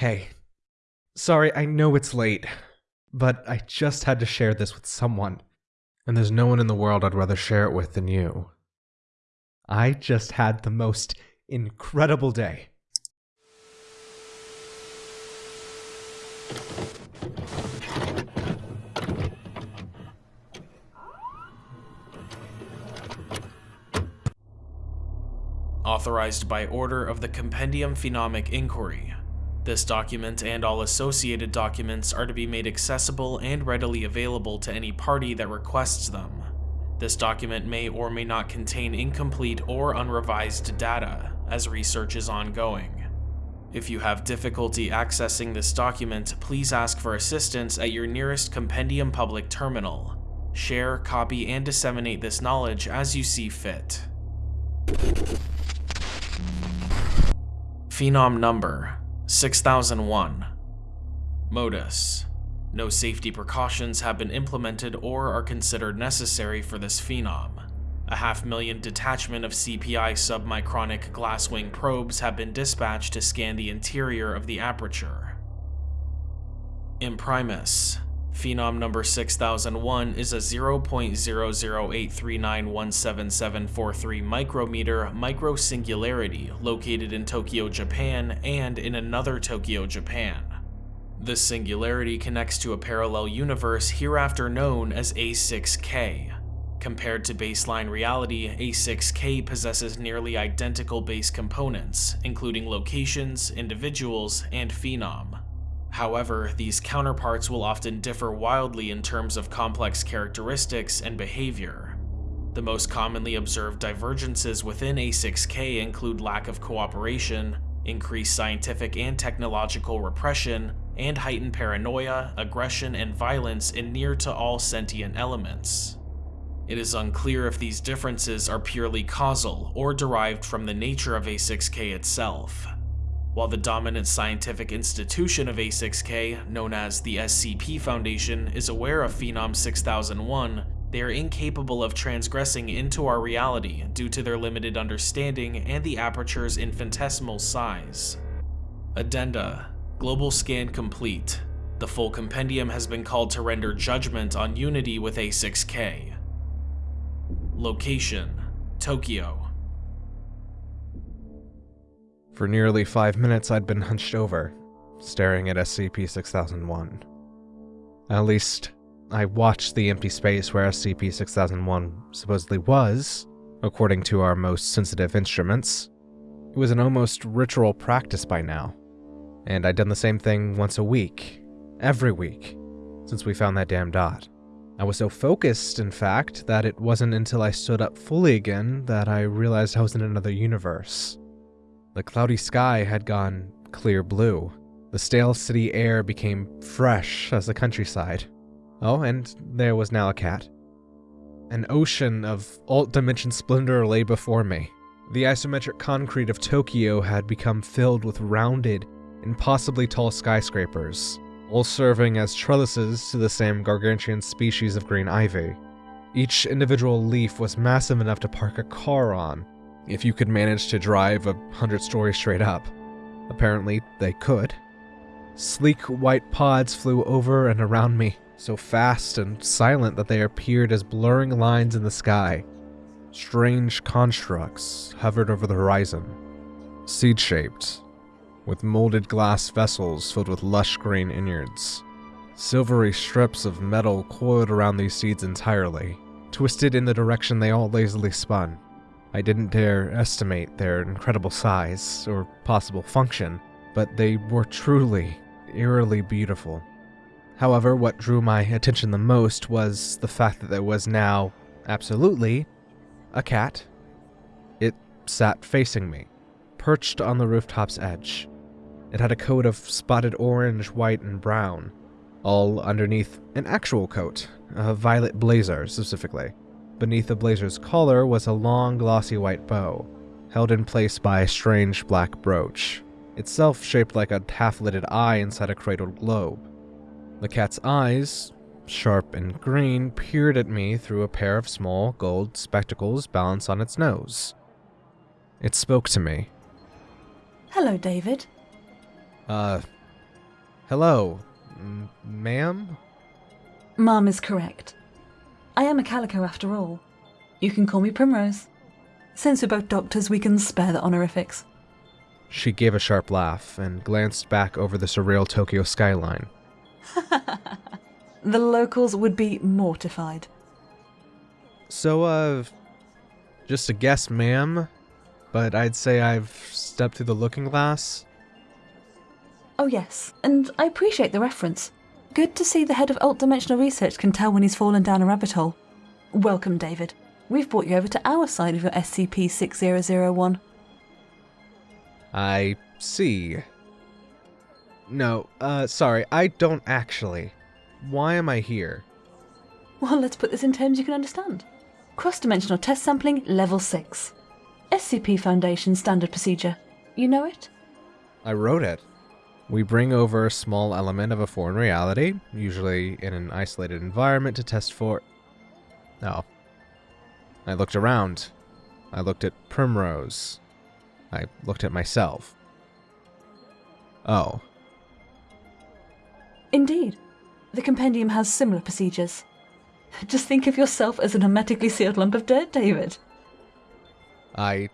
Hey. Sorry, I know it's late, but I just had to share this with someone. And there's no one in the world I'd rather share it with than you. I just had the most incredible day. Authorized by order of the Compendium Phenomic Inquiry. This document and all associated documents are to be made accessible and readily available to any party that requests them. This document may or may not contain incomplete or unrevised data, as research is ongoing. If you have difficulty accessing this document, please ask for assistance at your nearest Compendium Public Terminal. Share, copy, and disseminate this knowledge as you see fit. Phenom Number 6001 Modus No safety precautions have been implemented or are considered necessary for this phenom. A half million detachment of CPI submicronic glasswing probes have been dispatched to scan the interior of the aperture. Imprimus Phenom number 6001 is a 0.00839177743 micrometer microsingularity located in Tokyo, Japan, and in another Tokyo, Japan. This singularity connects to a parallel universe hereafter known as A6K. Compared to baseline reality, A6K possesses nearly identical base components, including locations, individuals, and phenom. However, these counterparts will often differ wildly in terms of complex characteristics and behavior. The most commonly observed divergences within A6K include lack of cooperation, increased scientific and technological repression, and heightened paranoia, aggression, and violence in near to all sentient elements. It is unclear if these differences are purely causal or derived from the nature of A6K itself. While the dominant scientific institution of A6K, known as the SCP Foundation, is aware of Phenom 6001, they are incapable of transgressing into our reality due to their limited understanding and the aperture's infinitesimal size. Addenda Global scan complete. The full compendium has been called to render judgment on unity with A6K. Location Tokyo For nearly five minutes, I'd been hunched over, staring at SCP 6001. At least, I watched the empty space where SCP 6001 supposedly was, according to our most sensitive instruments. It was an almost ritual practice by now, and I'd done the same thing once a week, every week, since we found that damn dot. I was so focused, in fact, that it wasn't until I stood up fully again that I realized I was in another universe. The cloudy sky had gone clear blue. The stale city air became fresh as the countryside. Oh, and there was now a cat. An ocean of alt dimension splendor lay before me. The isometric concrete of Tokyo had become filled with rounded, impossibly tall skyscrapers, all serving as trellises to the same gargantuan species of green ivy. Each individual leaf was massive enough to park a car on, if you could manage to drive a hundred stories straight up. Apparently, they could. Sleek white pods flew over and around me, so fast and silent that they appeared as blurring lines in the sky. Strange constructs hovered over the horizon, seed shaped, with molded glass vessels filled with lush green innards. Silvery strips of metal coiled around these seeds entirely, twisted in the direction they all lazily spun. I didn't dare estimate their incredible size or possible function, but they were truly, eerily beautiful. However, what drew my attention the most was the fact that there was now, absolutely, a cat. It sat facing me, perched on the rooftop's edge. It had a coat of spotted orange, white, and brown, all underneath an actual coat, a violet blazer specifically. Beneath the blazer's collar was a long, glossy white bow, held in place by a strange black brooch, itself shaped like a half-lidded eye inside a cradled globe. The cat's eyes, sharp and green, peered at me through a pair of small gold spectacles balanced on its nose. It spoke to me. Hello, David. Uh, Hello, ma'am? Mom is correct. I am a calico after all. You can call me Primrose. Since we're both doctors, we can spare the honorifics. She gave a sharp laugh and glanced back over the surreal Tokyo skyline. The locals would be mortified. So, uh, just a guess, ma'am, but I'd say I've stepped through the looking glass. Oh, yes, and I appreciate the reference. Good to see the head of alt dimensional research can tell when he's fallen down a rabbit hole. Welcome, David. We've brought you over to our side of your SCP 6001. I see. No, uh, sorry, I don't actually. Why am I here? Well, let's put this in terms you can understand. Cross dimensional test sampling, level 6. SCP Foundation standard procedure. You know it? I wrote it. We bring over a small element of a foreign reality, usually in an isolated environment, to test for. Oh. I looked around. I looked at Primrose. I looked at myself. Oh. Indeed. The compendium has similar procedures. Just think of yourself as an hermetically sealed lump of dirt, David. I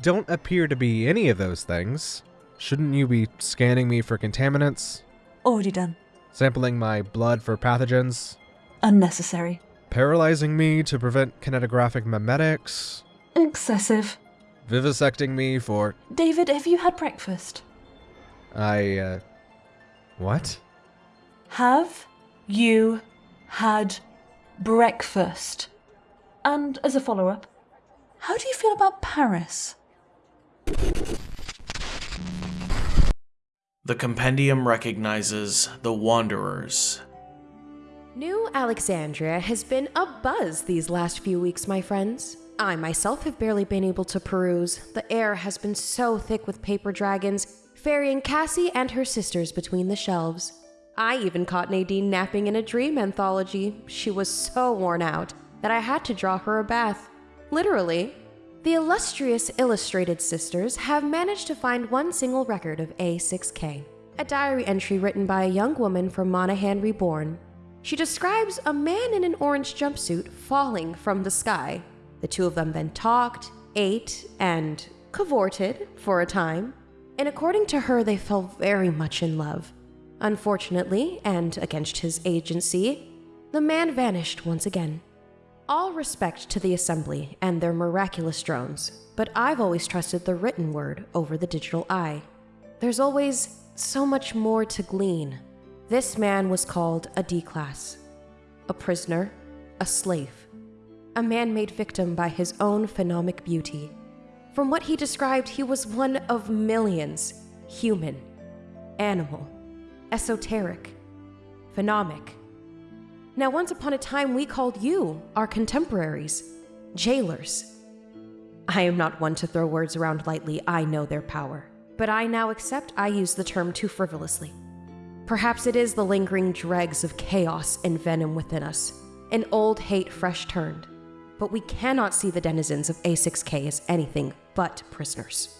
don't appear to be any of those things. Shouldn't you be scanning me for contaminants? Already done. Sampling my blood for pathogens? Unnecessary. Paralyzing me to prevent kinetographic memetics? Excessive. Vivisecting me for. David, have you had breakfast? I, uh. What? Have you had breakfast? And as a follow up, how do you feel about Paris? The compendium recognizes the Wanderers. New Alexandria has been a buzz these last few weeks, my friends. I myself have barely been able to peruse. The air has been so thick with paper dragons, ferrying Cassie and her sisters between the shelves. I even caught Nadine napping in a dream anthology. She was so worn out that I had to draw her a bath. Literally. The illustrious Illustrated Sisters have managed to find one single record of A6K, a diary entry written by a young woman from Monahan Reborn. She describes a man in an orange jumpsuit falling from the sky. The two of them then talked, ate, and cavorted for a time. And according to her, they fell very much in love. Unfortunately, and against his agency, the man vanished once again. All respect to the Assembly and their miraculous drones, but I've always trusted the written word over the digital eye. There's always so much more to glean. This man was called a D class, a prisoner, a slave, a man made victim by his own phenomic beauty. From what he described, he was one of millions human, animal, esoteric, phenomic. Now, once upon a time, we called you, our contemporaries, jailers. I am not one to throw words around lightly, I know their power. But I now accept I use the term too frivolously. Perhaps it is the lingering dregs of chaos and venom within us, an old hate fresh turned. But we cannot see the denizens of A6K as anything but prisoners.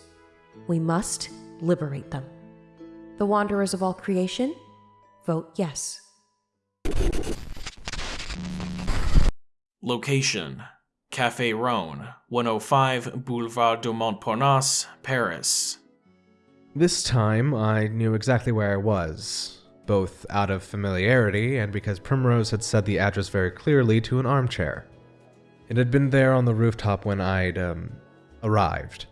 We must liberate them. The wanderers of all creation, vote yes. Location Café Rhone, 105 Boulevard du Montparnasse, Paris. This time, I knew exactly where I was, both out of familiarity and because Primrose had said the address very clearly to an armchair. It had been there on the rooftop when I'd, um, arrived.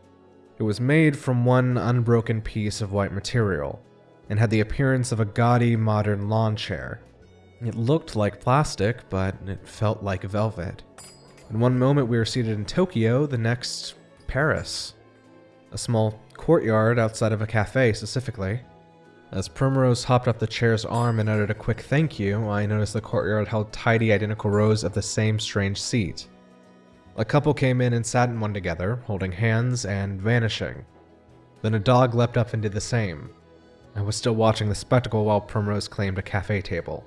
It was made from one unbroken piece of white material, and had the appearance of a gaudy modern lawn chair. It looked like plastic, but it felt like velvet. In one moment we were seated in Tokyo, the next, Paris. A small courtyard outside of a cafe, specifically. As Primrose hopped up the chair's arm and uttered a quick thank you, I noticed the courtyard held tidy, identical rows of the same strange seat. A couple came in and sat in one together, holding hands and vanishing. Then a dog leapt up and did the same. I was still watching the spectacle while Primrose claimed a cafe table.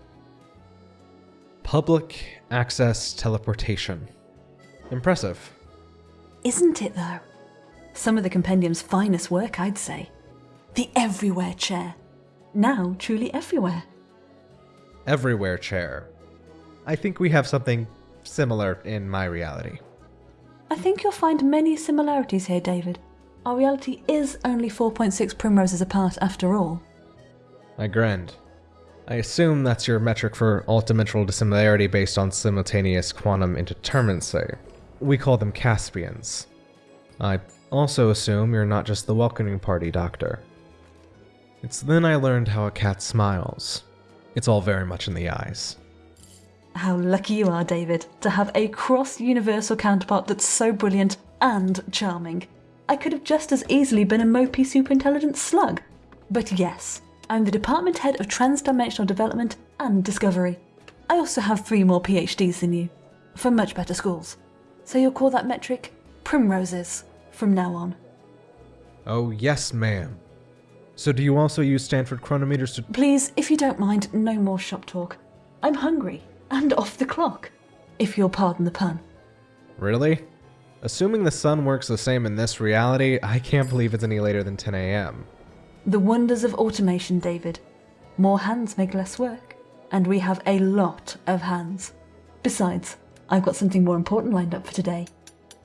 Public access teleportation. Impressive. Isn't it, though? Some of the compendium's finest work, I'd say. The everywhere chair. now truly everywhere. Everywhere chair. I think we have something similar in my reality. I think you'll find many similarities here, David. Our reality is only 4.6 primroses apart after all. I grinned. I assume that's your metric for ultimental dissimilarity based on simultaneous quantum indeterminacy. We call them Caspians. I also assume you're not just the welcoming party doctor. It's then I learned how a cat smiles. It's all very much in the eyes. How lucky you are, David, to have a cross universal counterpart that's so brilliant and charming. I could have just as easily been a mopey superintelligent slug. But yes, I'm the department head of transdimensional development and discovery. I also have three more PhDs than you, from much better schools. So you'll call that metric primroses from now on. Oh, yes, ma'am. So do you also use Stanford chronometers to. Please, if you don't mind, no more shop talk. I'm hungry and off the clock, if you'll pardon the pun. Really? Assuming the sun works the same in this reality, I can't believe it's any later than 10 a.m. The wonders of automation, David. More hands make less work, and we have a lot of hands. Besides, I've got something more important lined up for today.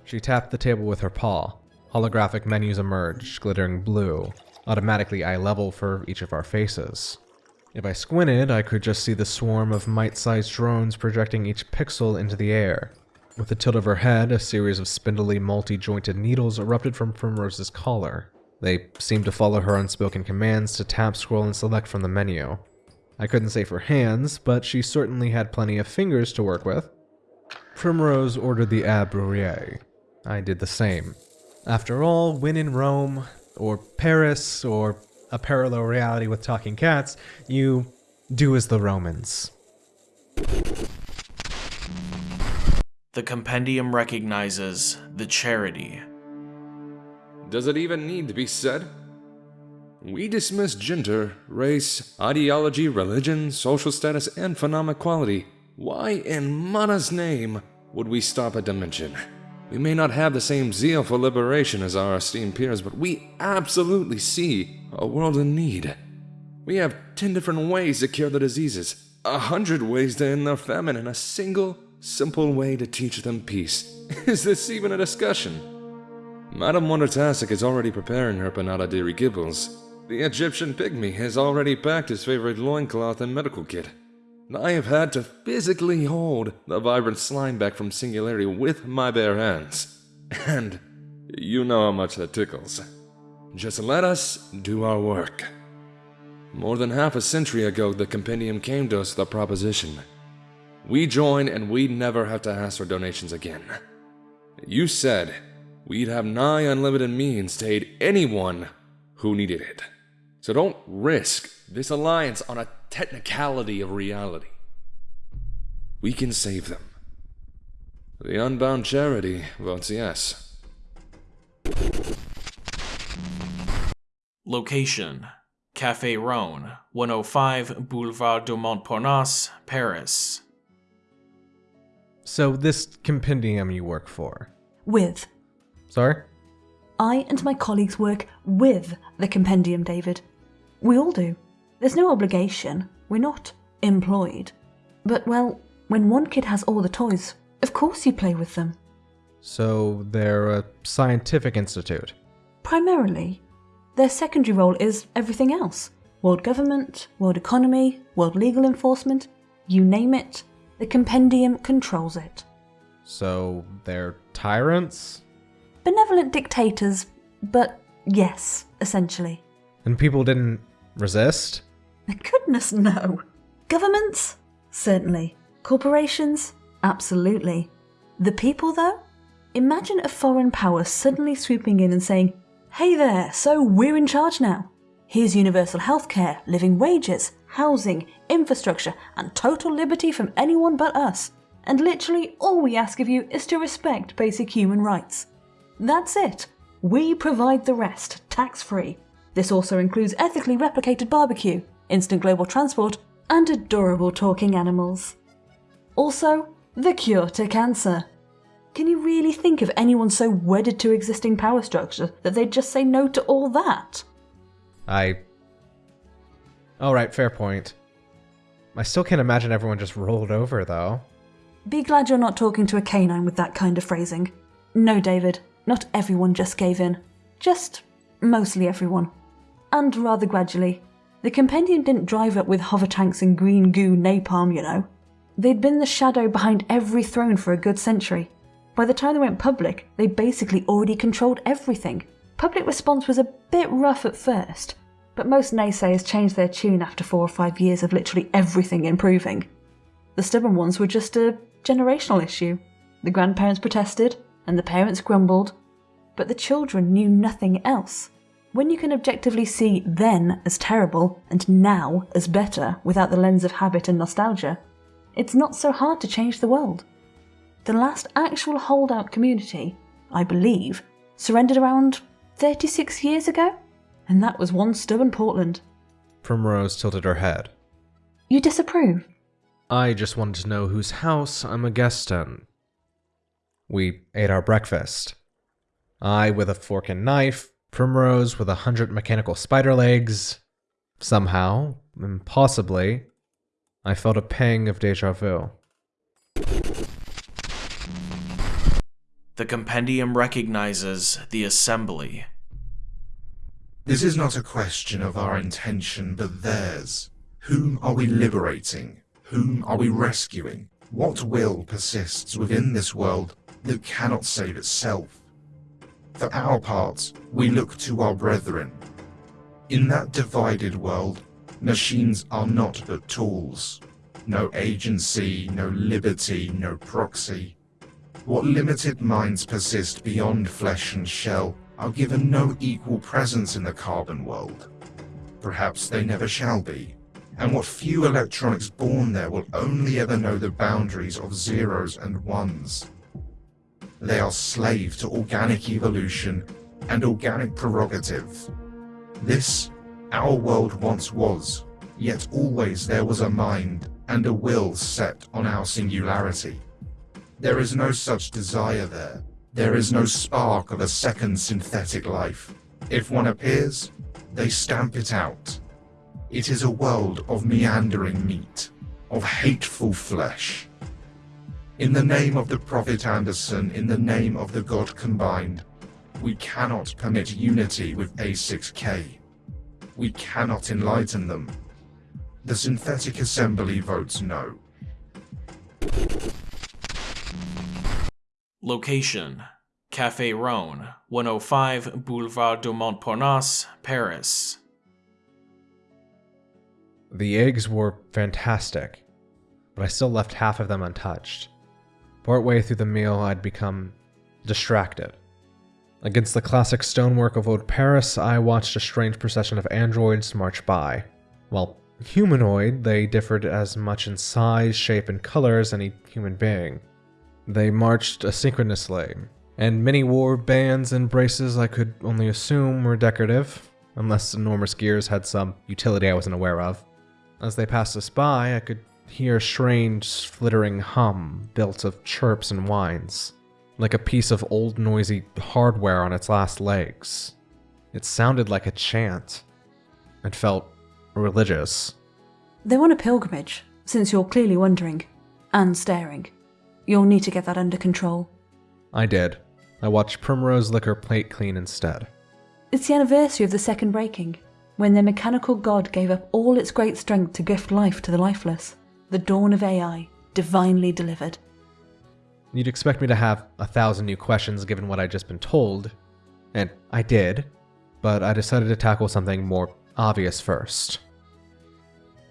She tapped the table with her paw. Holographic menus emerged, glittering blue, automatically eye level for each of our faces. If I squinted, I could just see the swarm of mite-sized drones projecting each pixel into the air. With a tilt of her head, a series of spindly, multi-jointed needles erupted from Primrose's collar. They seemed to follow her unspoken commands to tap, scroll, and select from the menu. I couldn't say for hands, but she certainly had plenty of fingers to work with. Primrose ordered the Ab. I did the same. After all, when in Rome, or Paris, or a parallel reality with talking cats, you do as the Romans. The compendium recognizes the charity. Does it even need to be said? We dismiss gender, race, ideology, religion, social status, and phenomic quality. Why in Mana's name would we stop at dimension? We may not have the same zeal for liberation as our esteemed peers, but we absolutely see a world in need. We have 10 different ways to cure the diseases, a hundred ways to end their famine, and a single, simple way to teach them peace. Is this even a discussion? Madame Wondertastic is already preparing her panada de Gibbles. The Egyptian pygmy has already packed his favorite loincloth and medical kit. I have had to physically hold the vibrant slime back from Singularity with my bare hands. And you know how much that tickles. Just let us do our work. More than half a century ago, the compendium came to us with a proposition. We join and we'd never have to ask for donations again. You said we'd have nigh unlimited means to aid anyone who needed it. So don't risk this alliance on a technicality of reality. We can save them. The Unbound Charity votes yes. Location Café Rhone, 105 Boulevard de Montparnasse, Paris. So, this compendium you work for. With. Sorry? I and my colleagues work with the compendium, David. We all do. There's no obligation. We're not employed. But, well, when one kid has all the toys, of course you play with them. So, they're a scientific institute. Primarily. Their secondary role is everything else world government, world economy, world legal enforcement, you name it, the compendium controls it. So, they're tyrants? Benevolent dictators, but yes, essentially. And people didn't resist? Goodness, no. Governments? Certainly. Corporations? Absolutely. The people, though? Imagine a foreign power suddenly swooping in and saying, Hey there, so we're in charge now. Here's universal healthcare, living wages, housing, infrastructure, and total liberty from anyone but us. And literally all we ask of you is to respect basic human rights. That's it. We provide the rest, tax free. This also includes ethically replicated barbecue, instant global transport, and adorable talking animals. Also, the cure to cancer. Can you really think of anyone so wedded to existing power structure that they'd just say no to all that? I. Alright, fair point. I still can't imagine everyone just rolled over, though. Be glad you're not talking to a canine with that kind of phrasing. No, David, not everyone just gave in. Just mostly everyone. And rather gradually. The compendium didn't drive up with hover tanks and green goo napalm, you know. They'd been the shadow behind every throne for a good century. By the time they went public, they basically already controlled everything. Public response was a bit rough at first, but most naysayers changed their tune after four or five years of literally everything improving. The stubborn ones were just a generational issue. The grandparents protested, and the parents grumbled, but the children knew nothing else. When you can objectively see then as terrible and now as better without the lens of habit and nostalgia, it's not so hard to change the world. The last actual holdout community, I believe, surrendered around 36 years ago, and that was one stubborn Portland. Primrose tilted her head. You disapprove? I just wanted to know whose house I'm a guest in. We ate our breakfast. I with a fork and knife, Primrose with a hundred mechanical spider legs. Somehow, impossibly, I felt a pang of deja vu. The compendium recognizes the assembly. This is not a question of our intention, but theirs. Whom are we liberating? Whom are we rescuing? What will persists within this world that cannot save itself? For our part, we look to our brethren. In that divided world, machines are not but tools. No agency, no liberty, no proxy. What limited minds persist beyond flesh and shell are given no equal presence in the carbon world. Perhaps they never shall be. And what few electronics born there will only ever know the boundaries of zeros and ones. They are slave to organic evolution and organic prerogative. This, our world once was, yet always there was a mind and a will set on our singularity. There is no such desire there. There is no spark of a second synthetic life. If one appears, they stamp it out. It is a world of meandering meat, of hateful flesh. In the name of the Prophet Anderson, in the name of the God combined, we cannot permit unity with A6K. We cannot enlighten them. The Synthetic Assembly votes no. Location Café Rhone, 105 Boulevard de Montparnasse, Paris. The eggs were fantastic, but I still left half of them untouched. Partway through the meal, I'd become distracted. Against the classic stonework of old Paris, I watched a strange procession of androids march by. While humanoid, they differed as much in size, shape, and color as any human being. They marched asynchronously, and many wore bands and braces I could only assume were decorative, unless enormous gears had some utility I wasn't aware of. As they passed us by, I could hear a strange, flittering hum built of chirps and whines, like a piece of old noisy hardware on its last legs. It sounded like a chant. It felt religious. They're on a pilgrimage, since you're clearly wondering. And staring. You'll need to get that under control. I did. I watched Primrose lick her plate clean instead. It's the anniversary of the second breaking, when their mechanical god gave up all its great strength to gift life to the lifeless. The dawn of AI, divinely delivered. You'd expect me to have a thousand new questions given what I'd just been told, and I did, but I decided to tackle something more obvious first.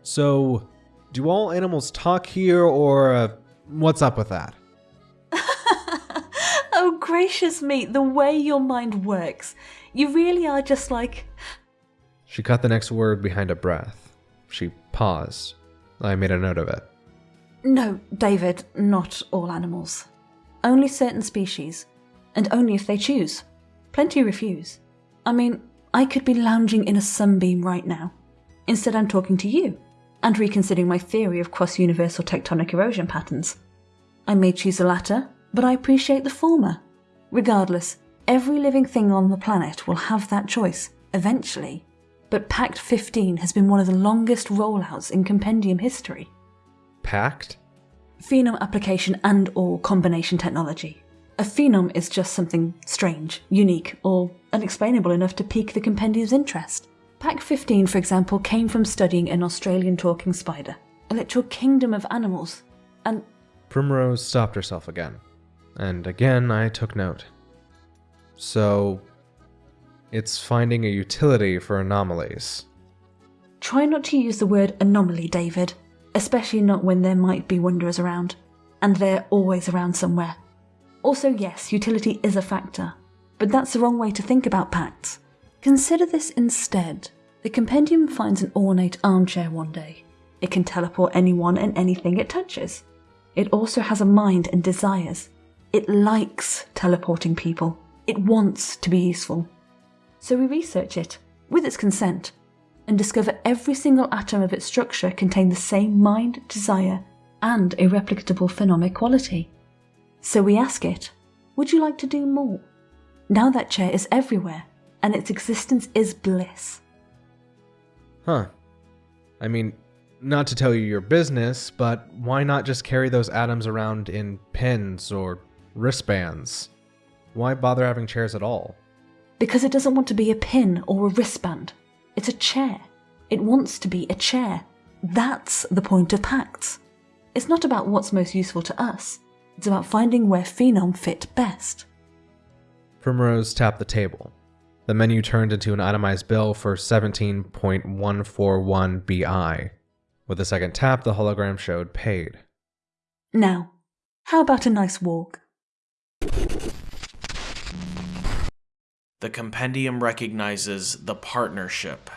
So, do all animals talk here, or uh, what's up with that? oh, gracious me, the way your mind works. You really are just like. She cut the next word behind a breath. She paused. I made a note of it. No, David, not all animals. Only certain species, and only if they choose. Plenty refuse. I mean, I could be lounging in a sunbeam right now. Instead, I'm talking to you and reconsidering my theory of cross universal tectonic erosion patterns. I may choose the latter, but I appreciate the former. Regardless, every living thing on the planet will have that choice, eventually. But Pact 15 has been one of the longest rollouts in compendium history. Pact? Phenom application and or combination technology. A phenom is just something strange, unique, or unexplainable enough to pique the compendium's interest. Pact 15, for example, came from studying an Australian talking spider, a literal kingdom of animals, and Primrose stopped herself again. And again, I took note. So, it's finding a utility for anomalies. Try not to use the word anomaly, David, especially not when there might be wanderers around. And they're always around somewhere. Also, yes, utility is a factor, but that's the wrong way to think about pacts. Consider this instead. The compendium finds an ornate armchair one day. It can teleport anyone and anything it touches. It also has a mind and desires. It likes teleporting people. It wants to be useful. So we research it, with its consent, and discover every single atom of its structure contained the same mind, desire, and a replicable phenomic quality. So we ask it, would you like to do more? Now that chair is everywhere, and its existence is bliss. Huh. I mean, not to tell you your business, but why not just carry those atoms around in pins or wristbands? Why bother having chairs at all? Because it doesn't want to be a pin or a wristband. It's a chair. It wants to be a chair. That's the point of pacts. It's not about what's most useful to us, it's about finding where Phenom fit best. Primrose tapped the table. The menu turned into an itemized bill for 17.141 BI. With a second tap, the hologram showed paid. Now, how about a nice walk? The compendium recognizes the partnership.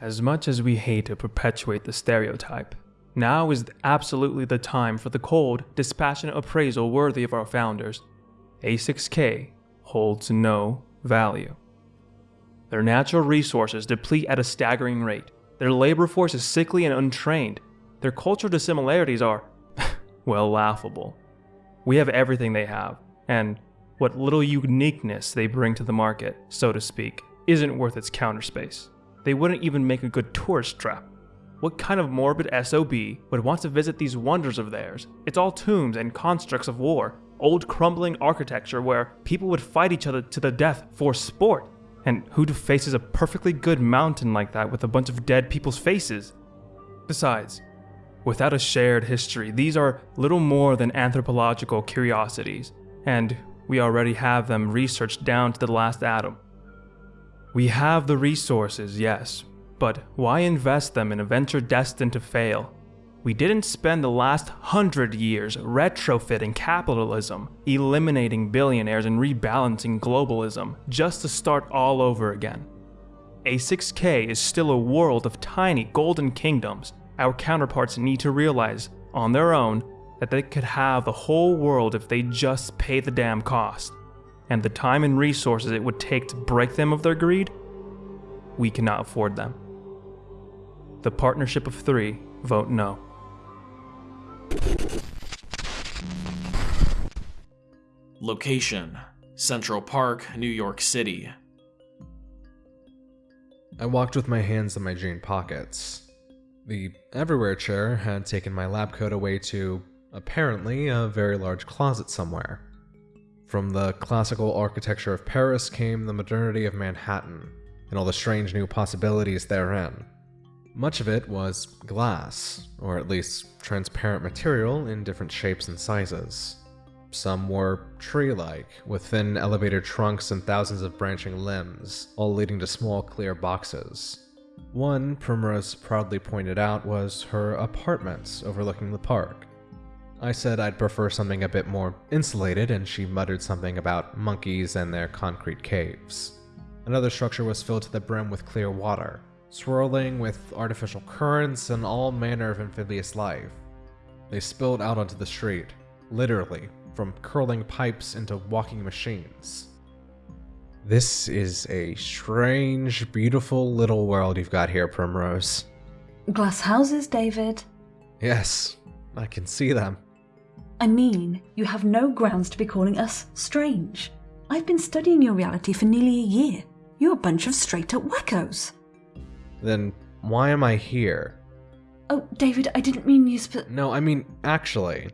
As much as we hate to perpetuate the stereotype, now is absolutely the time for the cold, dispassionate appraisal worthy of our founders. A6K holds no value. Their natural resources deplete at a staggering rate. Their labor force is sickly and untrained. Their cultural dissimilarities are, well, laughable. We have everything they have, and what little uniqueness they bring to the market, so to speak, isn't worth its counter space. They wouldn't even make a good tourist trap. What kind of morbid SOB would want to visit these wonders of theirs? It's all tombs and constructs of war, old crumbling architecture where people would fight each other to the death for sport. And who faces a perfectly good mountain like that with a bunch of dead people's faces? Besides, without a shared history, these are little more than anthropological curiosities, and we already have them researched down to the last atom. We have the resources, yes, but why invest them in a venture destined to fail? We didn't spend the last hundred years retrofitting capitalism, eliminating billionaires, and rebalancing globalism just to start all over again. A6K is still a world of tiny golden kingdoms. Our counterparts need to realize, on their own, that they could have the whole world if they just pay the damn cost. And the time and resources it would take to break them of their greed, we cannot afford them. The partnership of three vote no. Location Central Park, New York City. I walked with my hands in my jean pockets. The everywhere chair had taken my lab coat away to, apparently, a very large closet somewhere. From the classical architecture of Paris came the modernity of Manhattan, and all the strange new possibilities therein. Much of it was glass, or at least transparent material in different shapes and sizes. Some were tree like, with thin elevator trunks and thousands of branching limbs, all leading to small clear boxes. One, Primrose proudly pointed out, was her apartments overlooking the park. I said I'd prefer something a bit more insulated, and she muttered something about monkeys and their concrete caves. Another structure was filled to the brim with clear water, swirling with artificial currents and all manner of amphibious life. They spilled out onto the street, literally, from curling pipes into walking machines. This is a strange, beautiful little world you've got here, Primrose. Glass houses, David. Yes, I can see them. I mean, you have no grounds to be calling us strange. I've been studying your reality for nearly a year. You're a bunch of straight up wackos. Then why am I here? Oh, David, I didn't mean you sp- No, I mean, actually.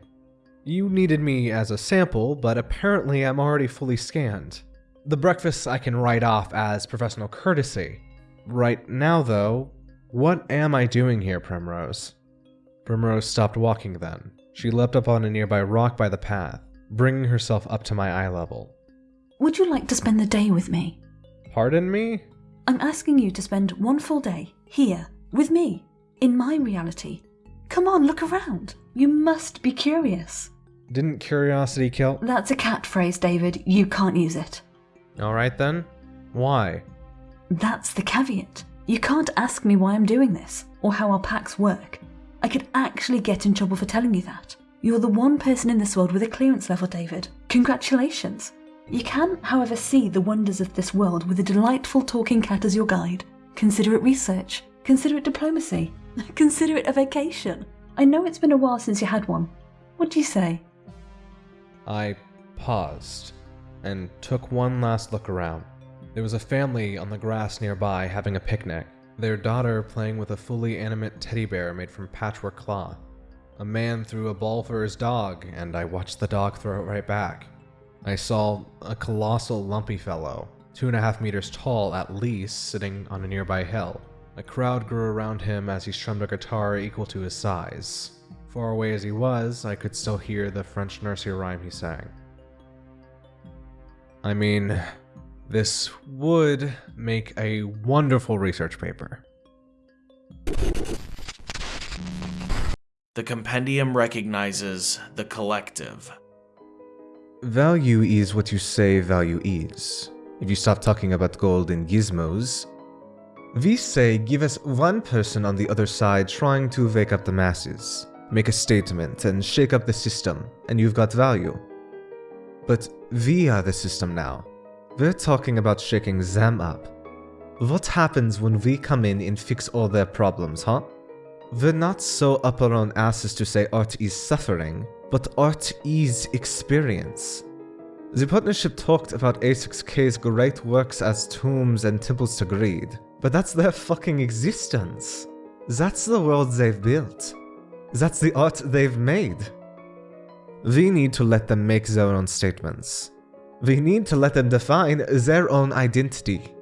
You needed me as a sample, but apparently I'm already fully scanned. The breakfast I can write off as professional courtesy. Right now, though, what am I doing here, Primrose? Primrose stopped walking then. She leapt up on a nearby rock by the path, bringing herself up to my eye level. Would you like to spend the day with me? Pardon me? I'm asking you to spend one full day here with me in my reality. Come on, look around. You must be curious. Didn't curiosity kill? That's a cat phrase, David. You can't use it. Alright then. Why? That's the caveat. You can't ask me why I'm doing this or how our pacts work. I could actually get in trouble for telling you that. You're the one person in this world with a clearance level, David. Congratulations. You can, however, see the wonders of this world with a delightful talking cat as your guide. Consider it research. Consider it diplomacy. Consider it a vacation. I know it's been a while since you had one. What do you say? I paused and took one last look around. There was a family on the grass nearby having a picnic, their daughter playing with a fully animate teddy bear made from patchwork cloth. A man threw a ball for his dog, and I watched the dog throw it right back. I saw a colossal lumpy fellow, two and a half meters tall at least, sitting on a nearby hill. A crowd grew around him as he strummed a guitar equal to his size. Far away as he was, I could still hear the French nursery rhyme he sang. I mean, this would make a wonderful research paper. The compendium recognizes the collective. Value is what you say value is. If you stop talking about gold and gizmos, we say give us one person on the other side trying to wake up the masses, make a statement, and shake up the system, and you've got value. But we are the system now. We're talking about shaking them up. What happens when we come in and fix all their problems, huh? We're not so up our own asses to say art is suffering, but art is experience. The partnership talked about A6K's great works as tombs and temples to greed, but that's their fucking existence. That's the world they've built. That's the art they've made. We need to let them make their own statements. We need to let them define their own identity.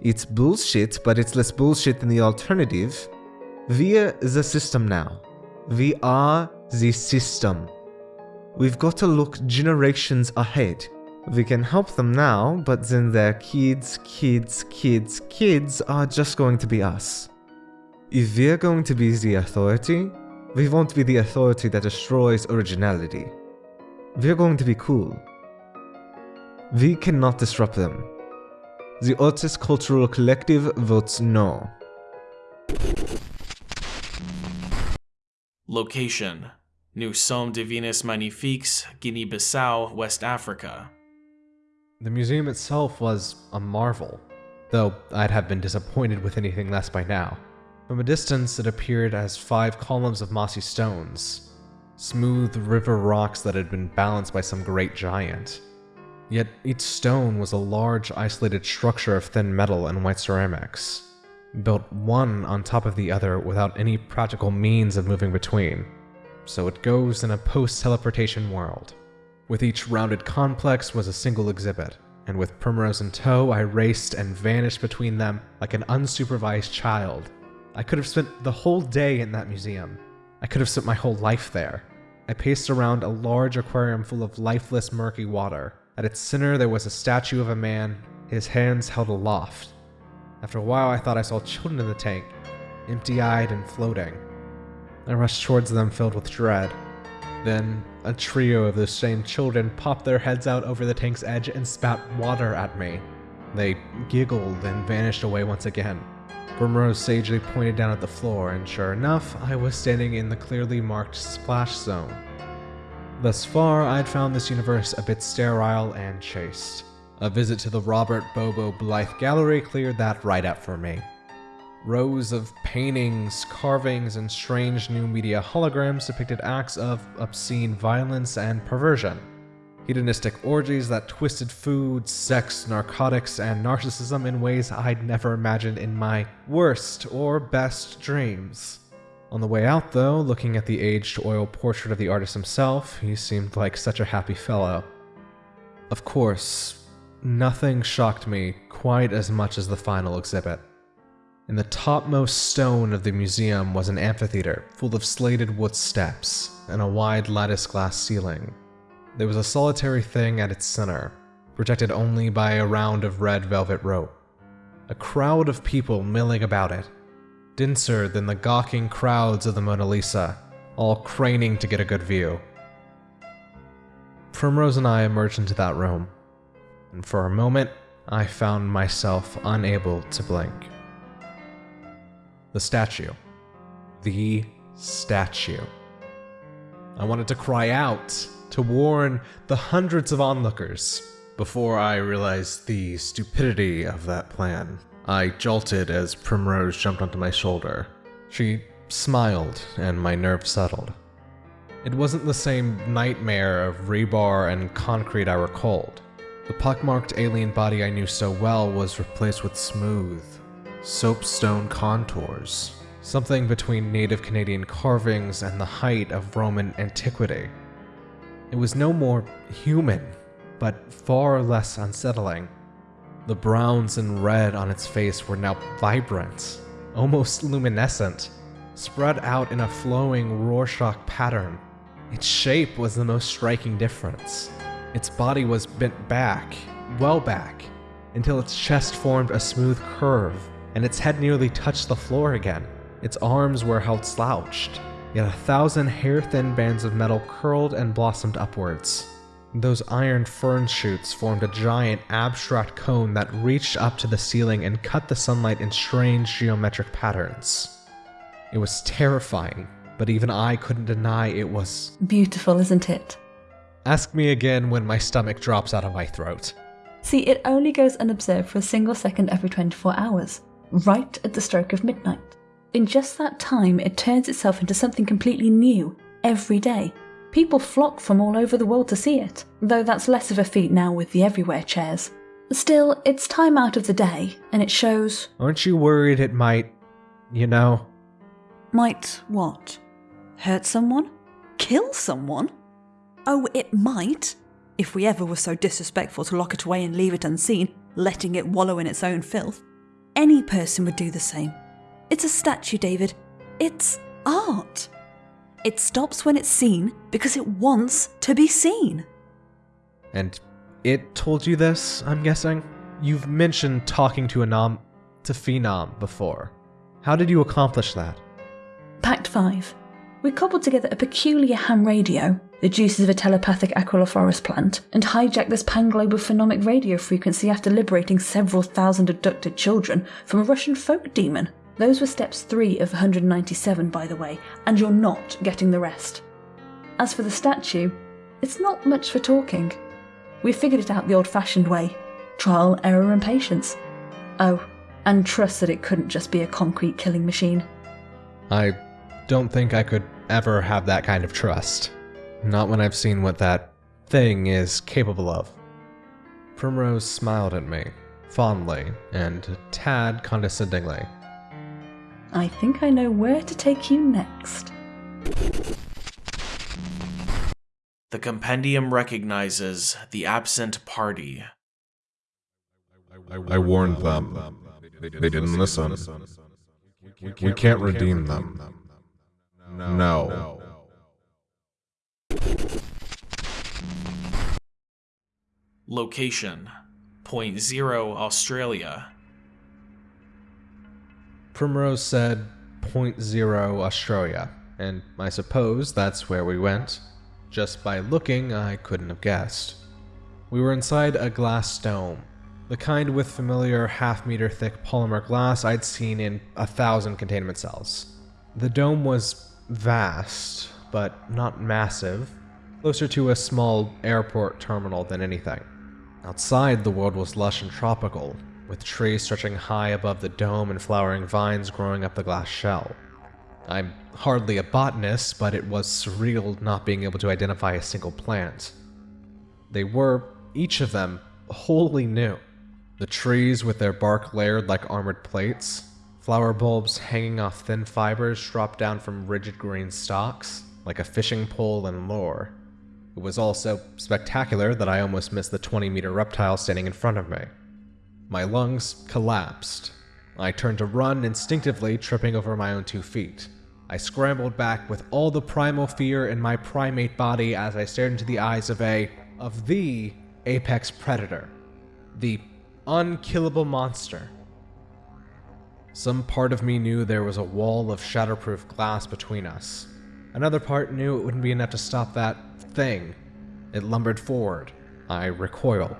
It's bullshit, but it's less bullshit than the alternative. We're the system now. We are the system. We've got to look generations ahead. We can help them now, but then their kids, kids, kids, kids are just going to be us. If we're going to be the authority, we won't be the authority that destroys originality. We're going to be cool. We cannot disrupt them. The Artist Cultural Collective votes no. Location Nous sommes Divinus Magnifiques, Guinea Bissau, West Africa. The museum itself was a marvel, though I'd have been disappointed with anything less by now. From a distance, it appeared as five columns of mossy stones, smooth river rocks that had been balanced by some great giant. Yet each stone was a large, isolated structure of thin metal and white ceramics, built one on top of the other without any practical means of moving between. So it goes in a post teleportation world. With each rounded complex was a single exhibit, and with Primrose in tow, I raced and vanished between them like an unsupervised child. I could have spent the whole day in that museum. I could have spent my whole life there. I paced around a large aquarium full of lifeless, murky water. At its center, there was a statue of a man, his hands held aloft. After a while, I thought I saw children in the tank, empty eyed and floating. I rushed towards them filled with dread. Then, a trio of those same children popped their heads out over the tank's edge and spat water at me. They giggled and vanished away once again. Primrose sagely pointed down at the floor, and sure enough, I was standing in the clearly marked splash zone. Thus far, I'd found this universe a bit sterile and chaste. A visit to the Robert Bobo Blythe Gallery cleared that right up for me. Rows of paintings, carvings, and strange new media holograms depicted acts of obscene violence and perversion. Hedonistic orgies that twisted food, sex, narcotics, and narcissism in ways I'd never imagined in my worst or best dreams. On the way out, though, looking at the aged oil portrait of the artist himself, he seemed like such a happy fellow. Of course, nothing shocked me quite as much as the final exhibit. In the topmost stone of the museum was an amphitheater full of slated wood steps and a wide lattice glass ceiling. There was a solitary thing at its center, protected only by a round of red velvet rope. A crowd of people milling about it, denser than the gawking crowds of the Mona Lisa, all craning to get a good view. Primrose and I emerged into that room, and for a moment, I found myself unable to blink. The statue. The statue. I wanted to cry out, to warn the hundreds of onlookers, before I realized the stupidity of that plan. I jolted as Primrose jumped onto my shoulder. She smiled, and my nerves settled. It wasn't the same nightmare of rebar and concrete I recalled. The pockmarked alien body I knew so well was replaced with smooth, soapstone contours, something between native Canadian carvings and the height of Roman antiquity. It was no more human, but far less unsettling. The browns and red on its face were now vibrant, almost luminescent, spread out in a flowing Rorschach pattern. Its shape was the most striking difference. Its body was bent back, well back, until its chest formed a smooth curve, and its head nearly touched the floor again. Its arms were held slouched, yet a thousand hair thin bands of metal curled and blossomed upwards. Those iron fern shoots formed a giant abstract cone that reached up to the ceiling and cut the sunlight in strange geometric patterns. It was terrifying, but even I couldn't deny it was. Beautiful, isn't it? Ask me again when my stomach drops out of my throat. See, it only goes unobserved for a single second every 24 hours, right at the stroke of midnight. In just that time, it turns itself into something completely new every day. People flock from all over the world to see it, though that's less of a feat now with the everywhere chairs. Still, it's time out of the day, and it shows. Aren't you worried it might, you know? Might what? Hurt someone? Kill someone? Oh, it might. If we ever were so disrespectful to lock it away and leave it unseen, letting it wallow in its own filth. Any person would do the same. It's a statue, David. It's art. It stops when it's seen because it wants to be seen. And it told you this, I'm guessing? You've mentioned talking to a nom to Phenom before. How did you accomplish that? Pact 5. We cobbled together a peculiar ham radio, the juices of a telepathic aquilophoros plant, and hijacked this pan-global phenomic radio frequency after liberating several thousand abducted children from a Russian folk demon. Those were steps 3 of 197, by the way, and you're not getting the rest. As for the statue, it's not much for talking. We figured it out the old fashioned way trial, error, and patience. Oh, and trust that it couldn't just be a concrete killing machine. I don't think I could ever have that kind of trust. Not when I've seen what that thing is capable of. Primrose smiled at me, fondly and tad condescendingly. I think I know where to take you next. The compendium recognizes the absent party. I warned them. They didn't listen. We can't redeem them. No. Location Point Zero, Australia. Primrose said point zero Australia, and I suppose that's where we went. Just by looking, I couldn't have guessed. We were inside a glass dome, the kind with familiar half meter thick polymer glass I'd seen in a thousand containment cells. The dome was vast, but not massive, closer to a small airport terminal than anything. Outside, the world was lush and tropical, with trees stretching high above the dome and flowering vines growing up the glass shell. I'm hardly a botanist, but it was surreal not being able to identify a single plant. They were, each of them, wholly new. The trees with their bark layered like armored plates, flower bulbs hanging off thin fibers dropped down from rigid green stalks, like a fishing pole and lure. It was all so spectacular that I almost missed the 20 meter reptile standing in front of me. My lungs collapsed. I turned to run instinctively, tripping over my own two feet. I scrambled back with all the primal fear in my primate body as I stared into the eyes of a, of the apex predator. The unkillable monster. Some part of me knew there was a wall of shatterproof glass between us. Another part knew it wouldn't be enough to stop that thing. It lumbered forward. I recoiled.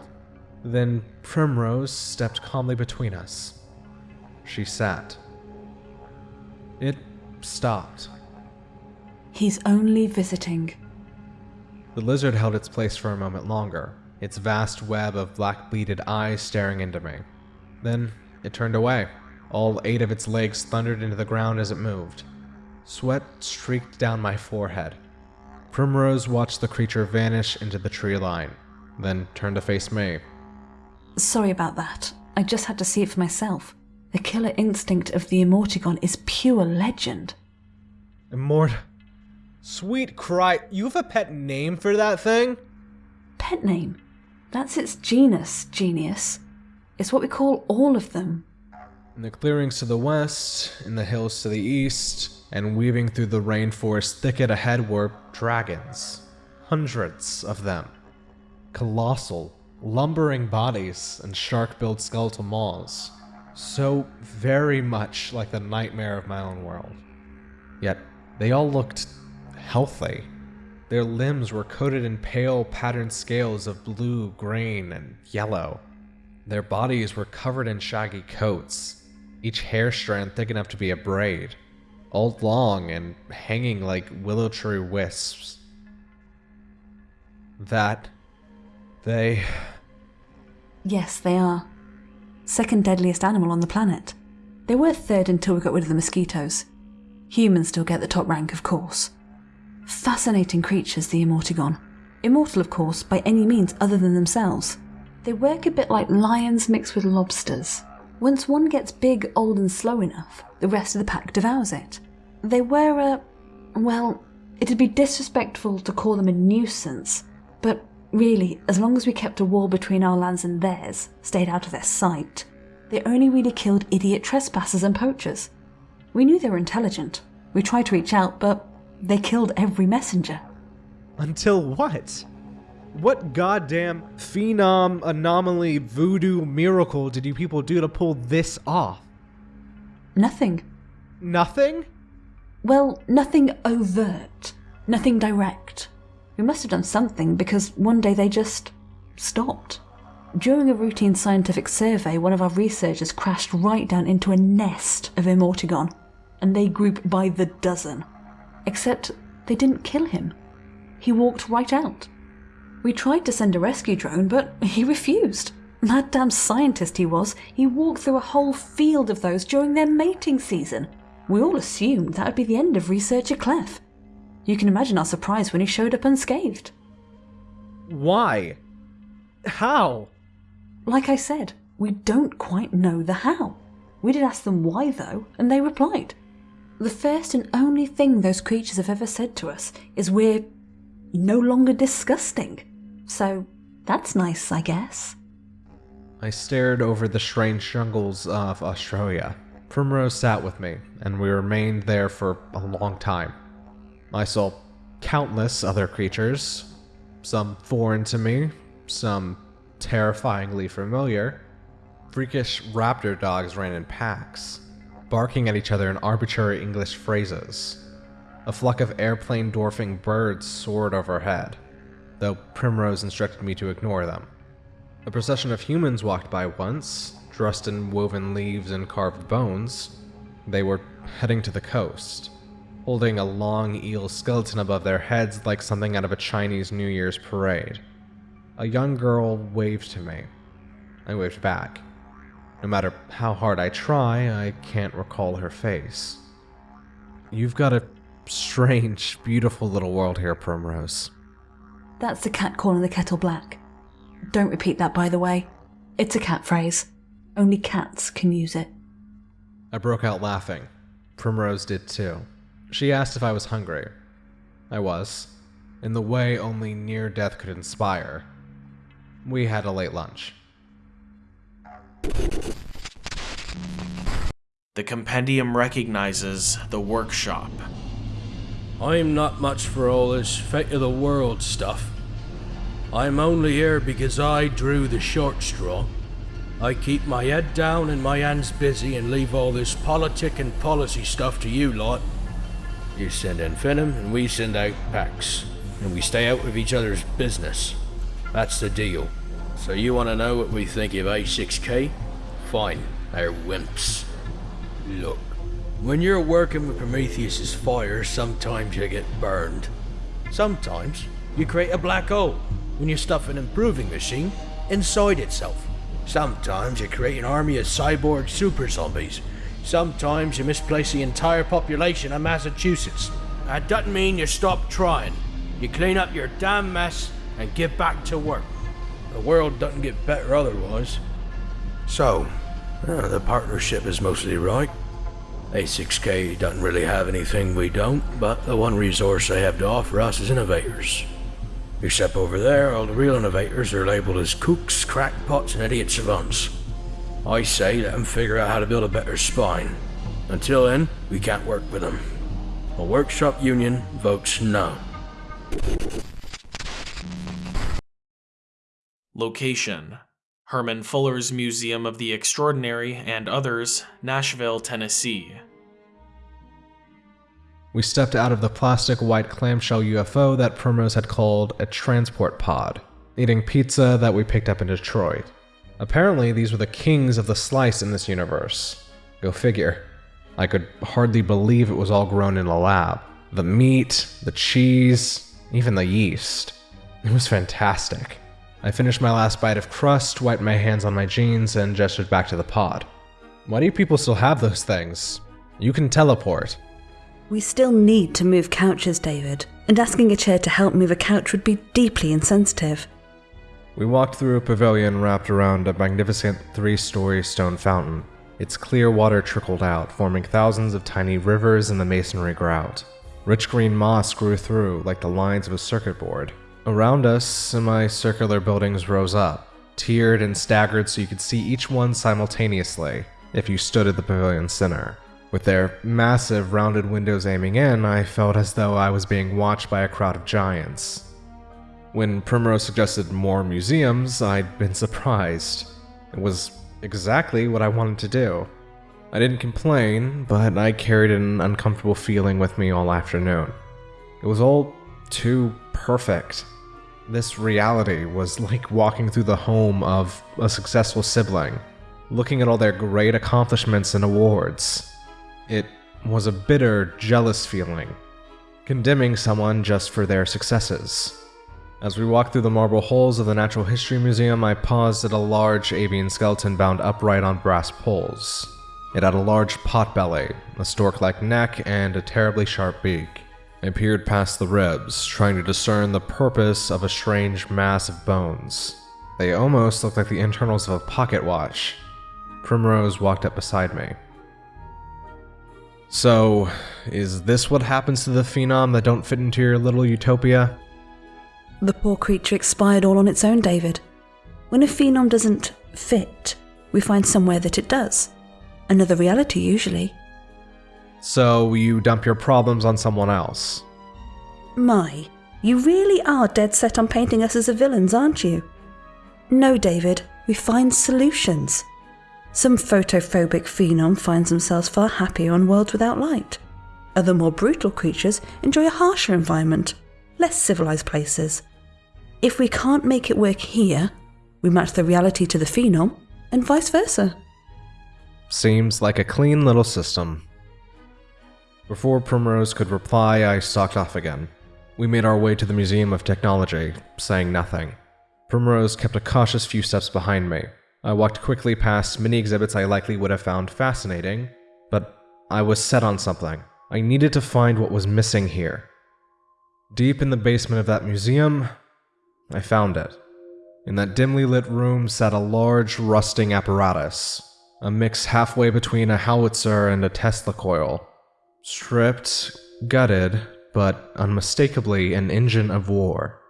Then Primrose stepped calmly between us. She sat. It stopped. He's only visiting. The lizard held its place for a moment longer, its vast web of black beaded eyes staring into me. Then it turned away. All eight of its legs thundered into the ground as it moved. Sweat streaked down my forehead. Primrose watched the creature vanish into the tree line, then turned to face me. Sorry about that. I just had to see it for myself. The killer instinct of the Immortigon is pure legend. Immort. Sweet cry, you have a pet name for that thing? Pet name? That's its genus, genius. It's what we call all of them. In the clearings to the west, in the hills to the east, and weaving through the rainforest thicket ahead were dragons. Hundreds of them. Colossal, lumbering bodies and shark billed skeletal maws. So very much like the nightmare of my own world. Yet they all looked healthy. Their limbs were coated in pale patterned scales of blue, green, and yellow. Their bodies were covered in shaggy coats, each hair strand thick enough to be a braid, all long and hanging like willow tree wisps. That they. Yes, they are. Second deadliest animal on the planet. They were third until we got rid of the mosquitoes. Humans still get the top rank, of course. Fascinating creatures, the Immortigon. Immortal, of course, by any means other than themselves. They work a bit like lions mixed with lobsters. Once one gets big, old, and slow enough, the rest of the pack devours it. They were a. well, it'd be disrespectful to call them a nuisance, but really, as long as we kept a wall between our lands and theirs, stayed out of their sight, they only really killed idiot trespassers and poachers. We knew they were intelligent. We tried to reach out, but they killed every messenger. Until what? What goddamn phenom, anomaly, voodoo miracle did you people do to pull this off? Nothing. Nothing? Well, nothing overt. Nothing direct. We must have done something because one day they just stopped. During a routine scientific survey, one of our researchers crashed right down into a nest of Immortigon, and they group by the dozen. Except they didn't kill him. He walked right out. We tried to send a rescue drone, but he refused. Mad damn scientist he was, he walked through a whole field of those during their mating season. We all assumed that would be the end of researcher Clef. You can imagine our surprise when he showed up unscathed. Why? How? Like I said, we don't quite know the how. We did ask them why though, and they replied. The first and only thing those creatures have ever said to us is we're no longer disgusting. So that's nice, I guess. I stared over the strange jungles of Australia. Primrose sat with me, and we remained there for a long time. I saw countless other creatures, some foreign to me, some terrifyingly familiar. Freakish raptor dogs ran in packs, barking at each other in arbitrary English phrases. A flock of airplane dwarfing birds soared overhead, though Primrose instructed me to ignore them. A procession of humans walked by once, dressed in woven leaves and carved bones. They were heading to the coast, holding a long eel skeleton above their heads like something out of a Chinese New Year's parade. A young girl waved to me. I waved back. No matter how hard I try, I can't recall her face. You've got a strange, beautiful little world here, Primrose. That's the cat calling the kettle black. Don't repeat that, by the way. It's a cat phrase. Only cats can use it. I broke out laughing. Primrose did too. She asked if I was hungry. I was, in the way only near death could inspire. We had a late lunch. The compendium recognizes the workshop. I'm not much for all this fate of the world stuff. I'm only here because I drew the short straw. I keep my head down and my hands busy and leave all this politic and policy stuff to you lot. You send in phenom and we send out pacts. And we stay out of each other's business. That's the deal. So you want to know what we think of A6K? Fine, they're wimps. Look, when you're working with Prometheus's fire, sometimes you get burned. Sometimes you create a black hole when you stuff an improving machine inside itself. Sometimes you create an army of cyborg super zombies. Sometimes you misplace the entire population of Massachusetts. That doesn't mean you stop trying. You clean up your damn mess and get back to work. The world doesn't get better otherwise. So, uh, the partnership is mostly right. A6K doesn't really have anything we don't, but the one resource they have to offer us is innovators. Except over there, all the real innovators are labeled as kooks, crackpots, and idiot savants. I say let them figure out how to build a better spine. Until then, we can't work with them. A workshop union votes no. Location Herman Fuller's Museum of the Extraordinary and others, Nashville, Tennessee. We stepped out of the plastic white clamshell UFO that Primrose had called a transport pod, eating pizza that we picked up in Detroit. Apparently, these were the kings of the slice in this universe. Go figure. I could hardly believe it was all grown in a lab. The meat, the cheese, even the yeast. It was fantastic. I finished my last bite of crust, wiped my hands on my jeans, and gestured back to the pod. Why do people still have those things? You can teleport. We still need to move couches, David, and asking a chair to help move a couch would be deeply insensitive. We walked through a pavilion wrapped around a magnificent three story stone fountain. Its clear water trickled out, forming thousands of tiny rivers in the masonry grout. Rich green moss grew through like the lines of a circuit board. Around us, semicircular buildings rose up, tiered and staggered so you could see each one simultaneously if you stood at the pavilion's center. With their massive rounded windows aiming in, I felt as though I was being watched by a crowd of giants. When Primrose suggested more museums, I'd been surprised. It was exactly what I wanted to do. I didn't complain, but I carried an uncomfortable feeling with me all afternoon. It was all too perfect. This reality was like walking through the home of a successful sibling, looking at all their great accomplishments and awards. It was a bitter, jealous feeling, condemning someone just for their successes. As we walked through the marble halls of the Natural History Museum, I paused at a large avian skeleton bound upright on brass poles. It had a large pot belly, a stork like neck, and a terribly sharp beak. I peered past the ribs, trying to discern the purpose of a strange mass of bones. They almost looked like the internals of a pocket watch. Primrose walked up beside me. So, is this what happens to the phenom that don't fit into your little utopia? The poor creature expired all on its own, David. When a phenom doesn't fit, we find somewhere that it does. Another reality, usually. So, you dump your problems on someone else? My, you really are dead set on painting us as the villains, aren't you? No, David, we find solutions. Some photophobic phenom finds themselves far happier on worlds without light. Other more brutal creatures enjoy a harsher environment, less civilized places. If we can't make it work here, we match the reality to the phenom, and vice versa. Seems like a clean little system. Before Primrose could reply, I stalked off again. We made our way to the Museum of Technology, saying nothing. Primrose kept a cautious few steps behind me. I walked quickly past many exhibits I likely would have found fascinating, but I was set on something. I needed to find what was missing here. Deep in the basement of that museum, I found it. In that dimly lit room sat a large, rusting apparatus, a mix halfway between a howitzer and a Tesla coil. Stripped, gutted, but unmistakably an engine of war.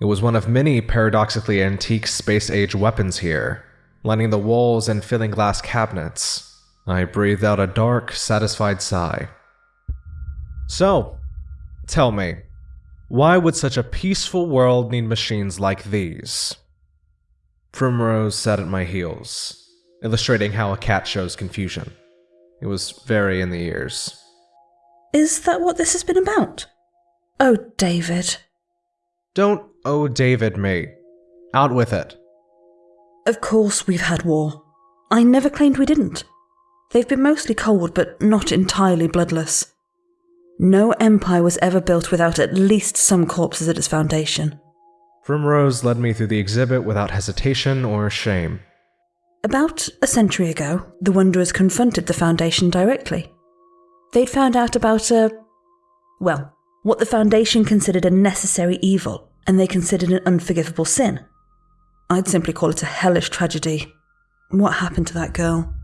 It was one of many paradoxically antique space age weapons here, lining the walls and filling glass cabinets. I breathed out a dark, satisfied sigh. So, tell me, why would such a peaceful world need machines like these? Primrose sat at my heels, illustrating how a cat shows confusion. It was very in the ears. Is that what this has been about? Oh, David. Don't oh David me. Out with it. Of course we've had war. I never claimed we didn't. They've been mostly cold, but not entirely bloodless. No empire was ever built without at least some corpses at its foundation. Primrose led me through the exhibit without hesitation or shame. About a century ago, the Wanderers confronted the Foundation directly. They'd found out about a. well, what the Foundation considered a necessary evil, and they considered an unforgivable sin. I'd simply call it a hellish tragedy. What happened to that girl?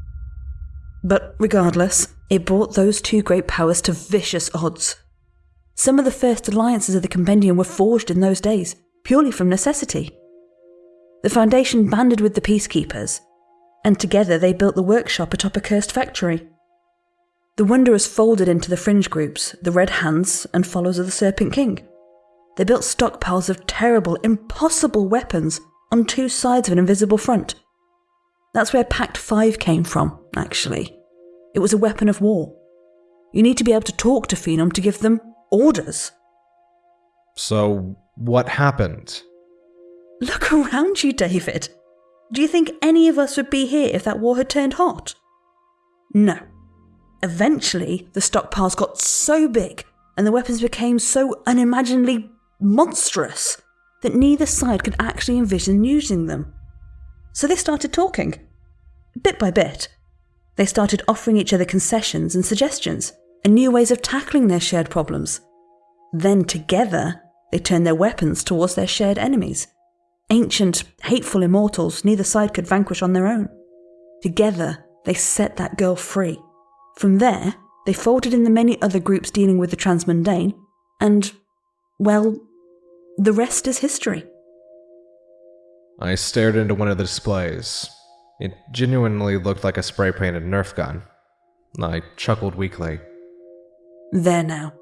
But regardless, it brought those two great powers to vicious odds. Some of the first alliances of the Compendium were forged in those days, purely from necessity. The Foundation banded with the Peacekeepers, and together they built the workshop atop a cursed factory. The Wanderers folded into the fringe groups, the Red Hands and followers of the Serpent King. They built stockpiles of terrible, impossible weapons on two sides of an invisible front. That's where Pact 5 came from, actually. It was a weapon of war. You need to be able to talk to Phenom to give them orders. So, what happened? Look around you, David. Do you think any of us would be here if that war had turned hot? No. Eventually, the stockpiles got so big and the weapons became so unimaginably monstrous that neither side could actually envision using them. So they started talking. Bit by bit, they started offering each other concessions and suggestions and new ways of tackling their shared problems. Then together, they turned their weapons towards their shared enemies. Ancient, hateful immortals neither side could vanquish on their own. Together, they set that girl free. From there, they folded in the many other groups dealing with the transmundane, and, well, the rest is history. I stared into one of the displays. It genuinely looked like a spray painted Nerf gun. I chuckled weakly. There now.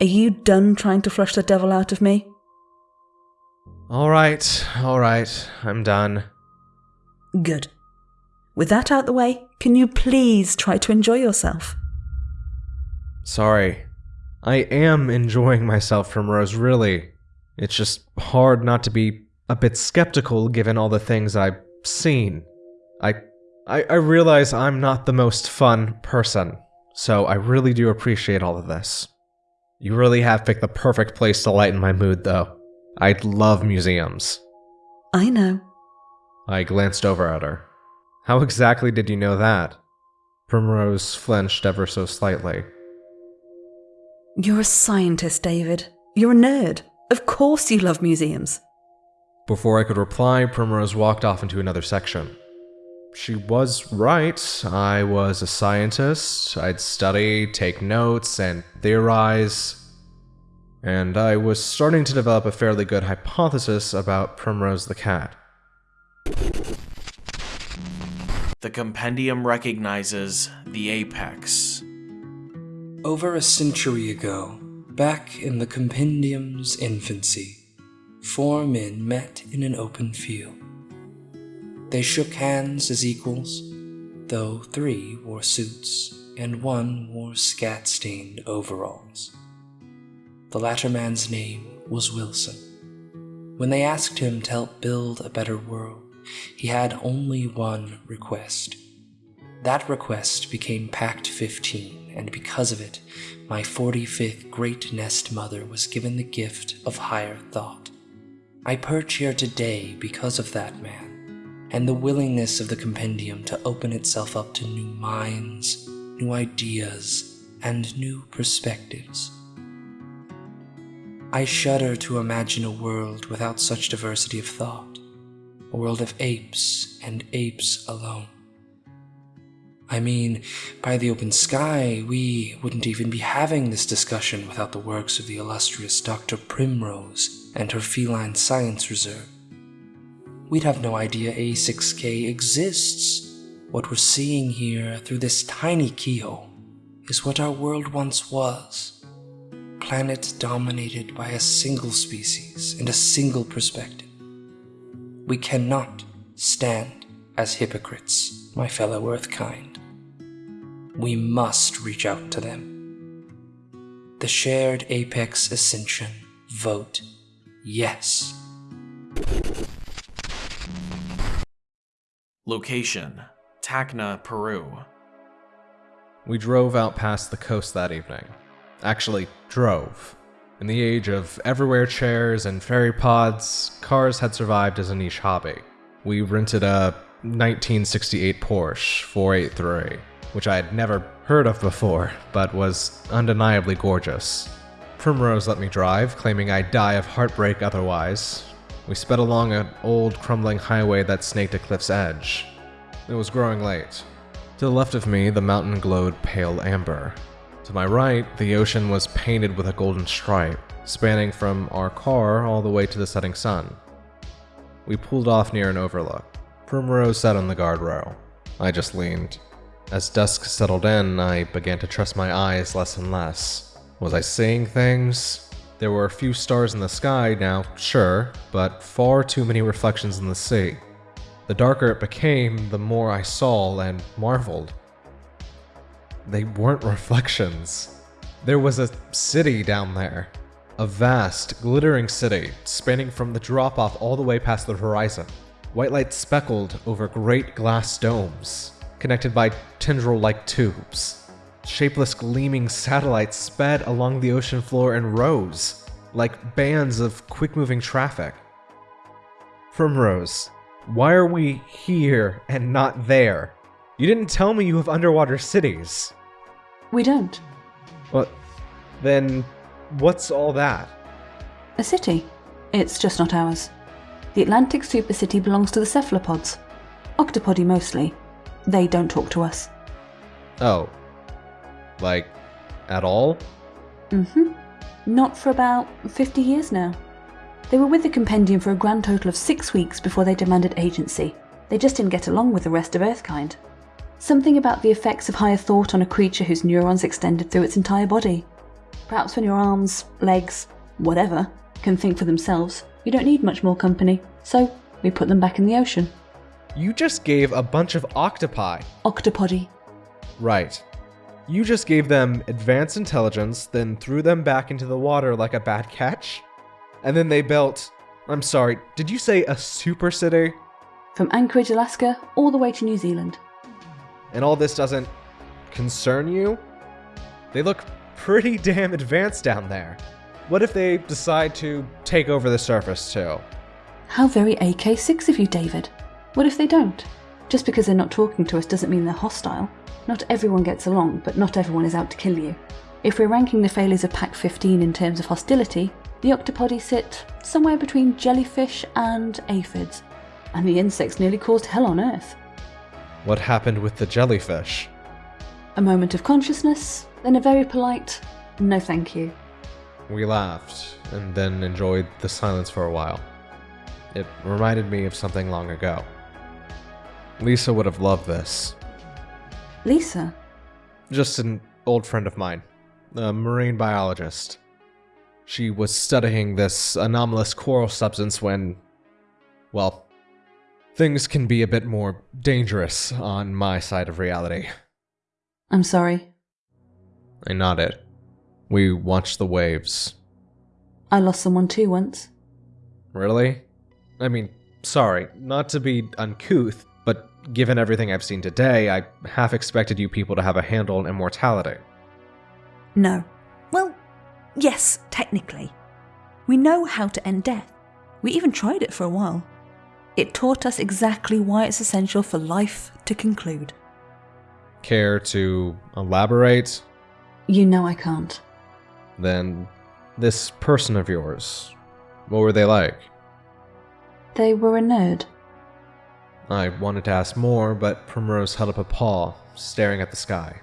Are you done trying to flush the devil out of me? Alright, alright, I'm done. Good. With that out the way, can you please try to enjoy yourself? Sorry. I am enjoying myself Primrose, really. It's just hard not to be a bit skeptical given all the things I've seen. I, I, I realize I'm not the most fun person, so I really do appreciate all of this. You really have picked the perfect place to lighten my mood, though. I love museums. I know. I glanced over at her. How exactly did you know that? Primrose flinched ever so slightly. You're a scientist, David. You're a nerd. Of course you love museums. Before I could reply, Primrose walked off into another section. She was right. I was a scientist. I'd study, take notes, and theorize. And I was starting to develop a fairly good hypothesis about Primrose the cat. The compendium recognizes the apex. Over a century ago, back in the compendium's infancy, four men met in an open field. They shook hands as equals, though three wore suits and one wore scat stained overalls. The latter man's name was Wilson. When they asked him to help build a better world, he had only one request. That request became Pact 15, and because of it, my 45th Great Nest Mother was given the gift of higher thought. I perch here today because of that man, and the willingness of the compendium to open itself up to new minds, new ideas, and new perspectives. I shudder to imagine a world without such diversity of thought a world of apes and apes alone. I mean, by the open sky, we wouldn't even be having this discussion without the works of the illustrious Dr. Primrose and her Feline Science Reserve. We'd have no idea A6K exists. What we're seeing here through this tiny keyhole is what our world once was. Planet dominated by a single species and a single perspective. We cannot stand as hypocrites, my fellow Earth kind. We must reach out to them. The shared apex ascension vote yes. Location Tacna, Peru. We drove out past the coast that evening. Actually, drove. In the age of everywhere chairs and ferry pods, cars had survived as a niche hobby. We rented a 1968 Porsche 483, which I had never heard of before, but was undeniably gorgeous. Primrose let me drive, claiming I'd die of heartbreak otherwise. We sped along an old, crumbling highway that snaked a cliff's edge. It was growing late. To the left of me, the mountain glowed pale amber. To my right, the ocean was painted with a golden stripe, spanning from our car all the way to the setting sun. We pulled off near an overlook. Primrose sat on the guardrail. I just leaned. As dusk settled in, I began to trust my eyes less and less. Was I seeing things? There were a few stars in the sky now, sure, but far too many reflections in the sea. The darker it became, the more I saw and marveled. They weren't reflections. There was a city down there. A vast, glittering city, spanning from the drop off all the way past the horizon. White light speckled over great glass domes, connected by tendril like tubes. Shapeless, gleaming satellites sped along the ocean floor in rows, like bands of quick moving traffic. Primrose, why are we here and not there? You didn't tell me you have underwater cities. We don't. What? Then, what's all that? A city. It's just not ours. The Atlantic Supercity belongs to the cephalopods. Octopody mostly. They don't talk to us. Oh. Like, at all? Mm hmm. Not for about 50 years now. They were with the compendium for a grand total of six weeks before they demanded agency. They just didn't get along with the rest of Earthkind. Something about the effects of higher thought on a creature whose neurons extended through its entire body. Perhaps when your arms, legs, whatever, can think for themselves, you don't need much more company. So, we put them back in the ocean. You just gave a bunch of octopi. Octopody. Right. You just gave them advanced intelligence, then threw them back into the water like a bad catch? And then they built. I'm sorry, did you say a super city? From Anchorage, Alaska, all the way to New Zealand. And all this doesn't concern you? They look pretty damn advanced down there. What if they decide to take over the surface too? How very AK 6 of you, David. What if they don't? Just because they're not talking to us doesn't mean they're hostile. Not everyone gets along, but not everyone is out to kill you. If we're ranking the failures of Pact 15 in terms of hostility, the octopodi sit somewhere between jellyfish and aphids, and the insects nearly caused hell on Earth. What happened with the jellyfish? A moment of consciousness, then a very polite, no thank you. We laughed, and then enjoyed the silence for a while. It reminded me of something long ago. Lisa would have loved this. Lisa? Just an old friend of mine, a marine biologist. She was studying this anomalous coral substance when, well, things can be a bit more dangerous on my side of reality. I'm sorry. I nodded. We watched the waves. I lost someone too once. Really? I mean, sorry, not to be uncouth, but given everything I've seen today, I half expected you people to have a handle on immortality. No. Well, yes, technically. We know how to end death. We even tried it for a while. It taught us exactly why it's essential for life to conclude. Care to elaborate? You know I can't. Then, this person of yours, what were they like? They were a nerd. I wanted to ask more, but Primrose held up a paw, staring at the sky.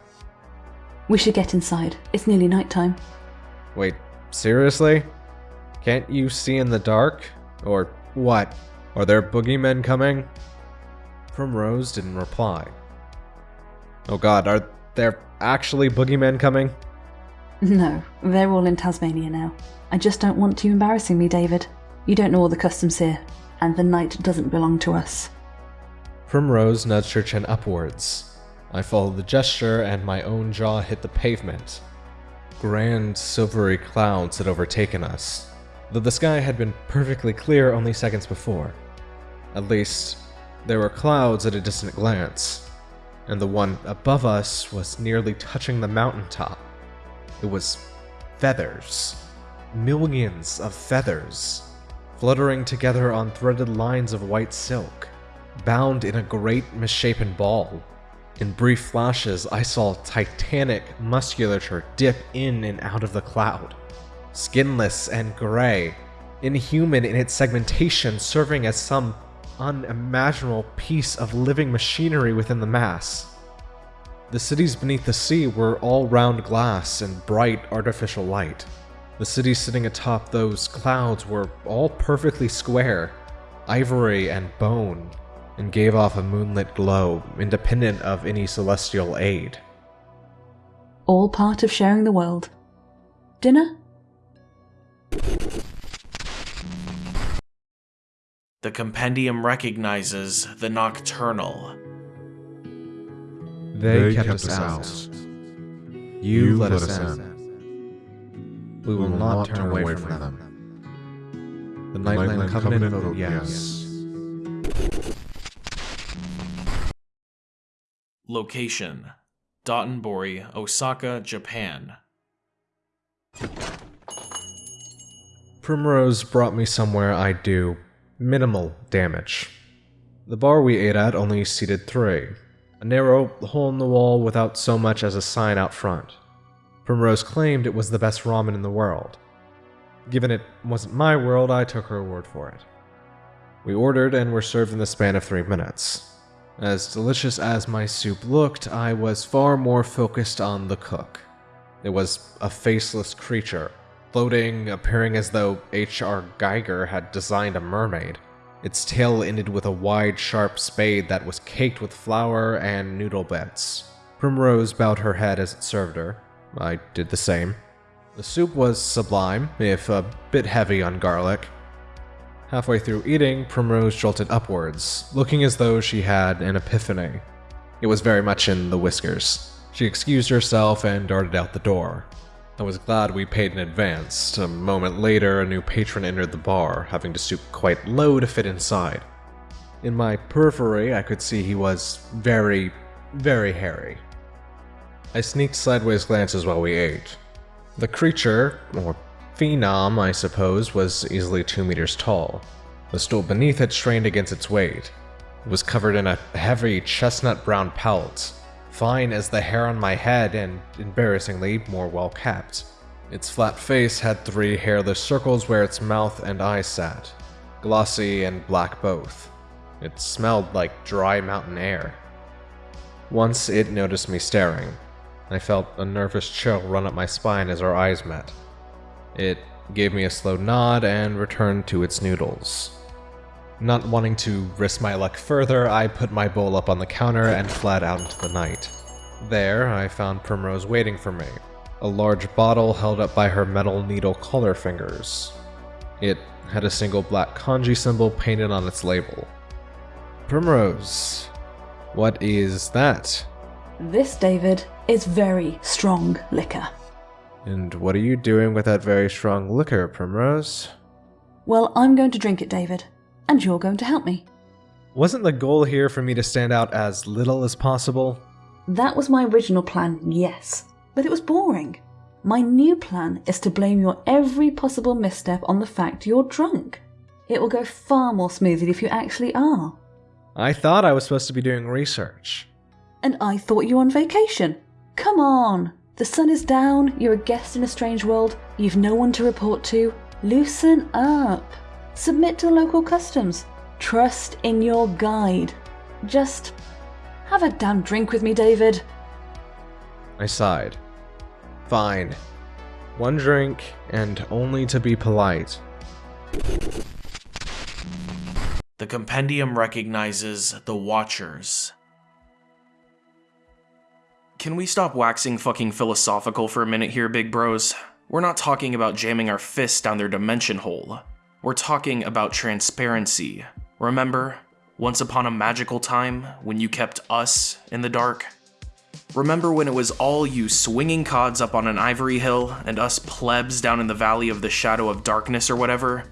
We should get inside. It's nearly nighttime. Wait, seriously? Can't you see in the dark? Or what? Are there boogeymen coming? Primrose didn't reply. Oh god, are there actually boogeymen coming? No, they're all in Tasmania now. I just don't want you embarrassing me, David. You don't know all the customs here, and the night doesn't belong to us. Primrose nudged her chin upwards. I followed the gesture, and my own jaw hit the pavement. Grand silvery clouds had overtaken us, though the sky had been perfectly clear only seconds before. At least, there were clouds at a distant glance, and the one above us was nearly touching the mountaintop. It was feathers. Millions of feathers, fluttering together on threaded lines of white silk, bound in a great misshapen ball. In brief flashes, I saw titanic musculature dip in and out of the cloud. Skinless and gray, inhuman in its segmentation, serving as some unimaginable piece of living machinery within the mass. The cities beneath the sea were all round glass and bright artificial light. The cities sitting atop those clouds were all perfectly square, ivory and bone, and gave off a moonlit glow independent of any celestial aid. All part of sharing the world. Dinner? The compendium recognizes the nocturnal. They, kept, us out. You, let, us in. We will not turn away from them. The Nightland Covenant vote yes. Location Dotonbori, Osaka, Japan. Primrose brought me somewhere I'd do minimal damage. The bar we ate at only seated three, a narrow hole in the wall without so much as a sign out front. Primrose claimed it was the best ramen in the world. Given it wasn't my world, I took her word for it. We ordered and were served in the span of three minutes. As delicious as my soup looked, I was far more focused on the cook. It was a faceless creature, floating, appearing as though H.R. Giger had designed a mermaid. Its tail ended with a wide, sharp spade that was caked with flour and noodle bits. Primrose bowed her head as it served her. I did the same. The soup was sublime, if a bit heavy on garlic. Halfway through eating, Primrose jolted upwards, looking as though she had an epiphany. It was very much in the whiskers. She excused herself and darted out the door. I was glad we paid in advance. A moment later, a new patron entered the bar, having to stoop quite low to fit inside. In my periphery, I could see he was very, very hairy. I sneaked sideways glances while we ate. The creature, or phenom, I suppose, was easily two meters tall. The stool beneath it strained against its weight. It was covered in a heavy chestnut brown pelt, fine as the hair on my head and embarrassingly more well kept. Its flat face had three hairless circles where its mouth and eyes sat, glossy and black both. It smelled like dry mountain air. Once it noticed me staring. I felt a nervous chill run up my spine as our eyes met. It gave me a slow nod and returned to its noodles. Not wanting to risk my luck further, I put my bowl up on the counter and fled out into the night. There, I found Primrose waiting for me, a large bottle held up by her metal needle collar fingers. It had a single black kanji symbol painted on its label. Primrose, what is that? This, David, is very strong liquor. And what are you doing with that very strong liquor, Primrose? Well, I'm going to drink it, David, and you're going to help me. Wasn't the goal here for me to stand out as little as possible? That was my original plan, yes, but it was boring. My new plan is to blame your every possible misstep on the fact you're drunk. It will go far more smoothly if you actually are. I thought I was supposed to be doing research. And I thought you were on vacation. Come on! The sun is down, you're a guest in a strange world, you've no one to report to. Loosen up. Submit to local customs. Trust in your guide. Just have a damn drink with me, David. I sighed. Fine. One drink, and only to be polite. The compendium recognizes the Watchers. Can we stop waxing fucking philosophical for a minute here, big bros? We're not talking about jamming our fists down their dimension hole. We're talking about transparency. Remember, once upon a magical time when you kept us in the dark? Remember when it was all you swinging cods up on an ivory hill and us plebs down in the valley of the shadow of darkness or whatever?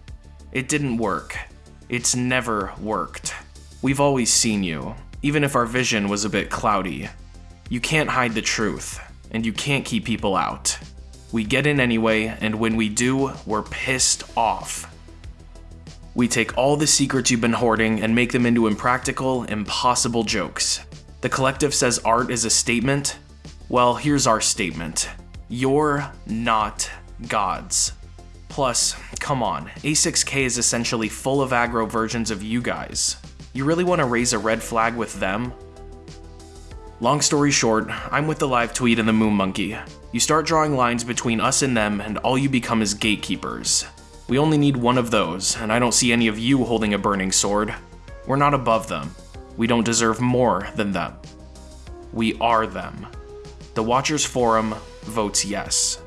It didn't work. It's never worked. We've always seen you, even if our vision was a bit cloudy. You can't hide the truth, and you can't keep people out. We get in anyway, and when we do, we're pissed off. We take all the secrets you've been hoarding and make them into impractical, impossible jokes. The collective says art is a statement. Well, here's our statement. You're not gods. Plus, come on, A6K is essentially full of aggro versions of you guys. You really want to raise a red flag with them? Long story short, I'm with the live tweet and the Moon Monkey. You start drawing lines between us and them, and all you become is gatekeepers. We only need one of those, and I don't see any of you holding a burning sword. We're not above them. We don't deserve more than them. We are them. The Watchers Forum votes yes.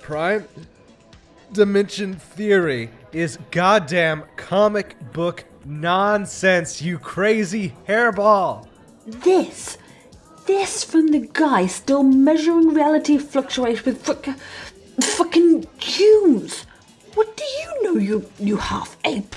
Prime Dimension Theory is goddamn comic book nonsense, you crazy hairball! This, this from the guy still measuring reality fluctuates with fuck, fucking cues. What do you know, you you half ape?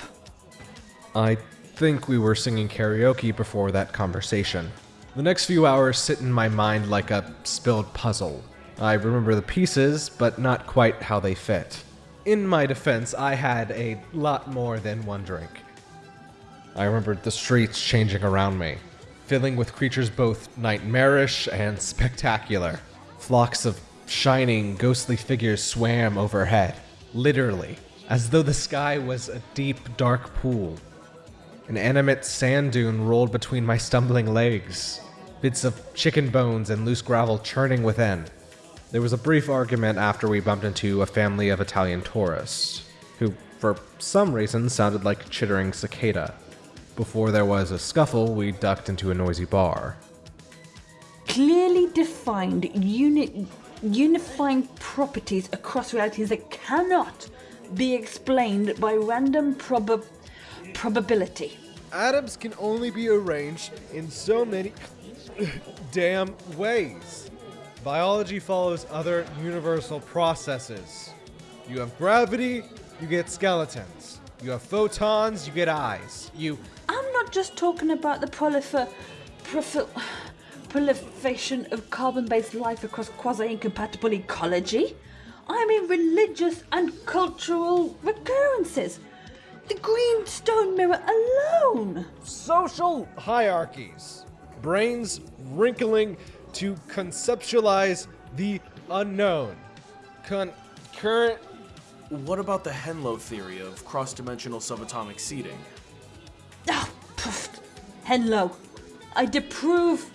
I think we were singing karaoke before that conversation. The next few hours sit in my mind like a spilled puzzle. I remember the pieces, but not quite how they fit. In my defense, I had a lot more than one drink. I remembered the streets changing around me, filling with creatures both nightmarish and spectacular. Flocks of shining, ghostly figures swam overhead, literally, as though the sky was a deep, dark pool. An animate sand dune rolled between my stumbling legs, bits of chicken bones and loose gravel churning within. There was a brief argument after we bumped into a family of Italian tourists, who, for some reason, sounded like a chittering cicada. Before there was a scuffle, we ducked into a noisy bar. Clearly defined uni- unifying properties across realities that cannot be explained by random prob- probability. Atoms can only be arranged in so many damn ways. Biology follows other universal processes. You have gravity, you get skeletons. You have photons, you get eyes. You. I'm not just talking about the prolifer- profil- proliferation of carbon based life across quasi incompatible ecology. I mean religious and cultural recurrences. The green stone mirror alone. Social hierarchies. Brains wrinkling to conceptualize the unknown. Concurrent. What about the Henlo theory of cross-dimensional subatomic seeding? Ah, poof. Henlo. I disprove.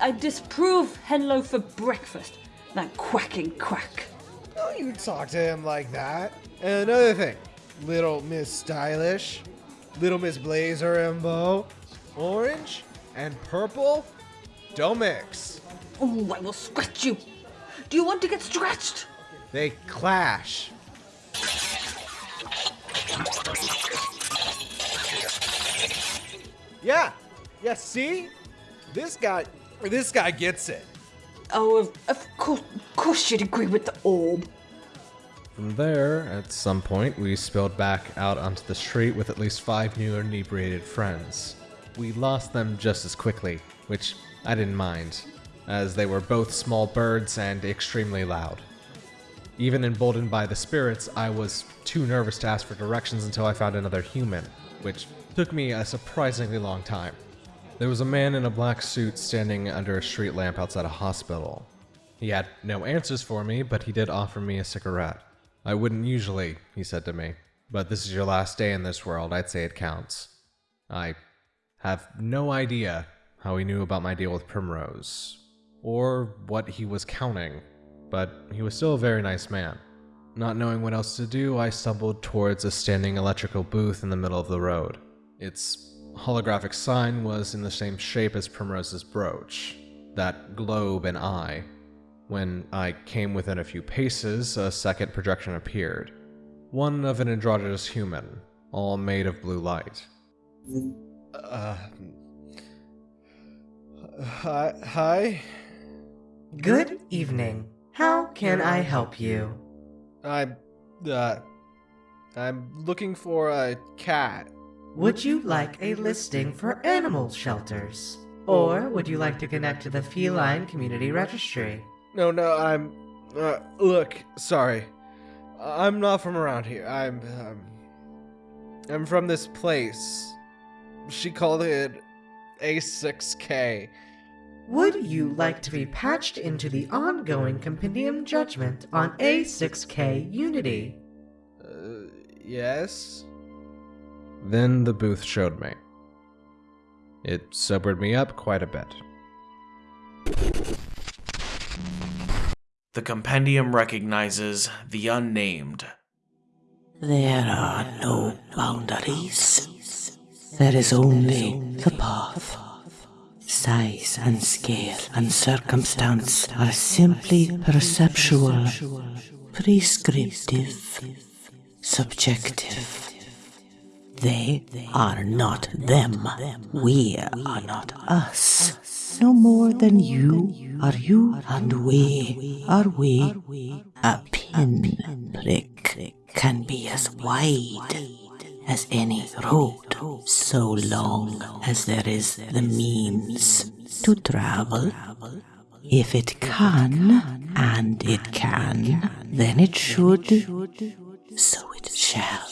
I disprove Henlo for breakfast. That quacking quack. Don't you talk to him like that. And another thing, Little Miss Stylish, Little Miss Blazer and Bow, orange and purple, don't mix. Oh, I will scratch you. Do you want to get scratched? They clash. Yeah, yeah. See, this guy, this guy gets it. Oh, of, of course, of course you'd agree with the orb. From there, at some point, we spilled back out onto the street with at least five new inebriated friends. We lost them just as quickly, which I didn't mind, as they were both small birds and extremely loud. Even emboldened by the spirits, I was too nervous to ask for directions until I found another human, which took me a surprisingly long time. There was a man in a black suit standing under a street lamp outside a hospital. He had no answers for me, but he did offer me a cigarette. I wouldn't usually, he said to me, but this is your last day in this world. I'd say it counts. I have no idea how he knew about my deal with Primrose, or what he was counting, but he was still a very nice man. Not knowing what else to do, I stumbled towards a standing electrical booth in the middle of the road. Its holographic sign was in the same shape as Primrose's brooch, that globe and eye. When I came within a few paces, a second projection appeared. One of an androgynous human, all made of blue light. Uh, hi? hi? Good evening. How can I help you? I'm, uh, I'm looking for a cat. Would you like a listing for animal shelters? Or would you like to connect to the Feline Community Registry? No, no, I'm. Uh, look, sorry. I'm not from around here. I'm. Um, I'm from this place. She called it A6K. Would you like to be patched into the ongoing compendium judgment on A6K Unity? Uh, yes? Then the booth showed me. It sobered me up quite a bit. The compendium recognizes the unnamed. There are no boundaries. There is only the path. Size and scale and circumstance are simply perceptual, prescriptive, subjective. They are not them. We are not us. No more than you are you and we are we. A pinprick can be as wide as any road, so long as there is the means to travel. If it can, and it can, then it should, so it shall.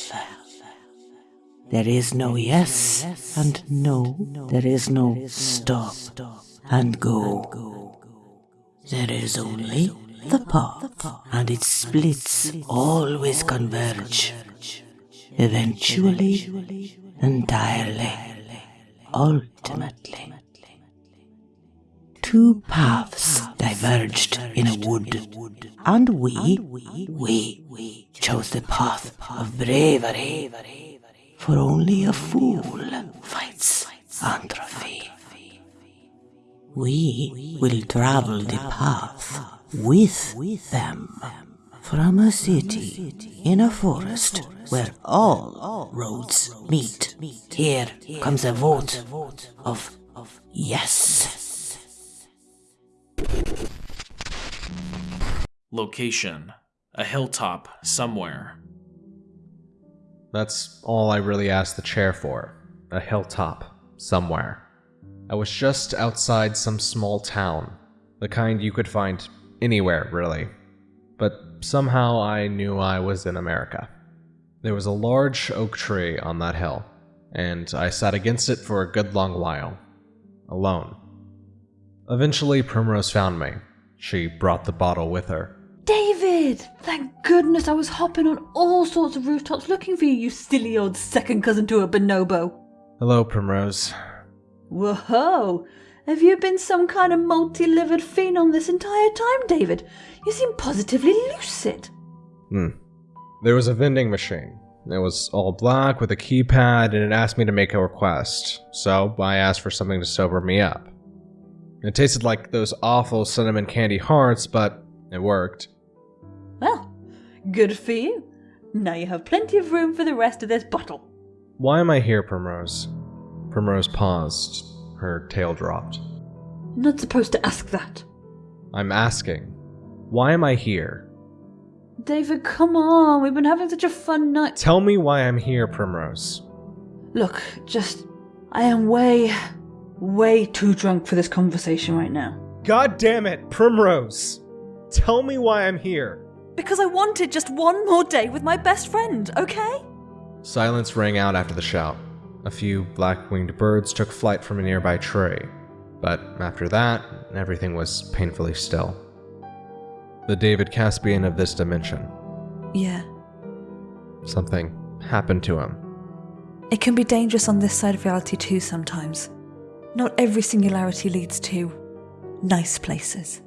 There is no yes and no, there is no stop and go. There is only the path, and its splits always converge. Eventually, entirely, ultimately. Two paths diverged in a wood, and we, we chose the path of bravery. For only a fool fights atrophy. We will travel the path with them from a city in a forest where all roads meet. Here comes a vote of yes. Location a hilltop somewhere. That's all I really asked the chair for a hilltop somewhere. I was just outside some small town, the kind you could find anywhere, really. But somehow I knew I was in America. There was a large oak tree on that hill, and I sat against it for a good long while, alone. Eventually, Primrose found me. She brought the bottle with her. David! Thank goodness I was hopping on all sorts of rooftops looking for you, you silly old second cousin to a bonobo. Hello, Primrose. Whoa! Have you been some kind of multi livered phenom this entire time, David? You seem positively lucid. Hmm. There was a vending machine. It was all black with a keypad and it asked me to make a request, so I asked for something to sober me up. It tasted like those awful cinnamon candy hearts, but it worked. Well, good for you. Now you have plenty of room for the rest of this bottle. Why am I here, Primrose? Primrose paused. Her tail dropped. Not supposed to ask that. I'm asking. Why am I here? David, come on. We've been having such a fun night. Tell me why I'm here, Primrose. Look, just. I am way, way too drunk for this conversation right now. God damn it, Primrose! Tell me why I'm here. Because I wanted just one more day with my best friend, okay? Silence rang out after the shout. A few black winged birds took flight from a nearby tree, but after that, everything was painfully still. The David Caspian of this dimension. Yeah. Something happened to him. It can be dangerous on this side of reality too sometimes. Not every singularity leads to nice places.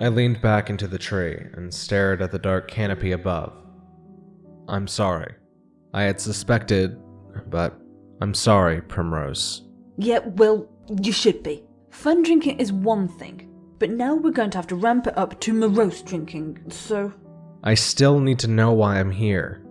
I leaned back into the tree and stared at the dark canopy above. I'm sorry. I had suspected, but I'm sorry, Primrose. Yeah, well, you should be. Fun drinking is one thing, but now we're going to have to ramp it up to morose drinking, so. I still need to know why I'm here.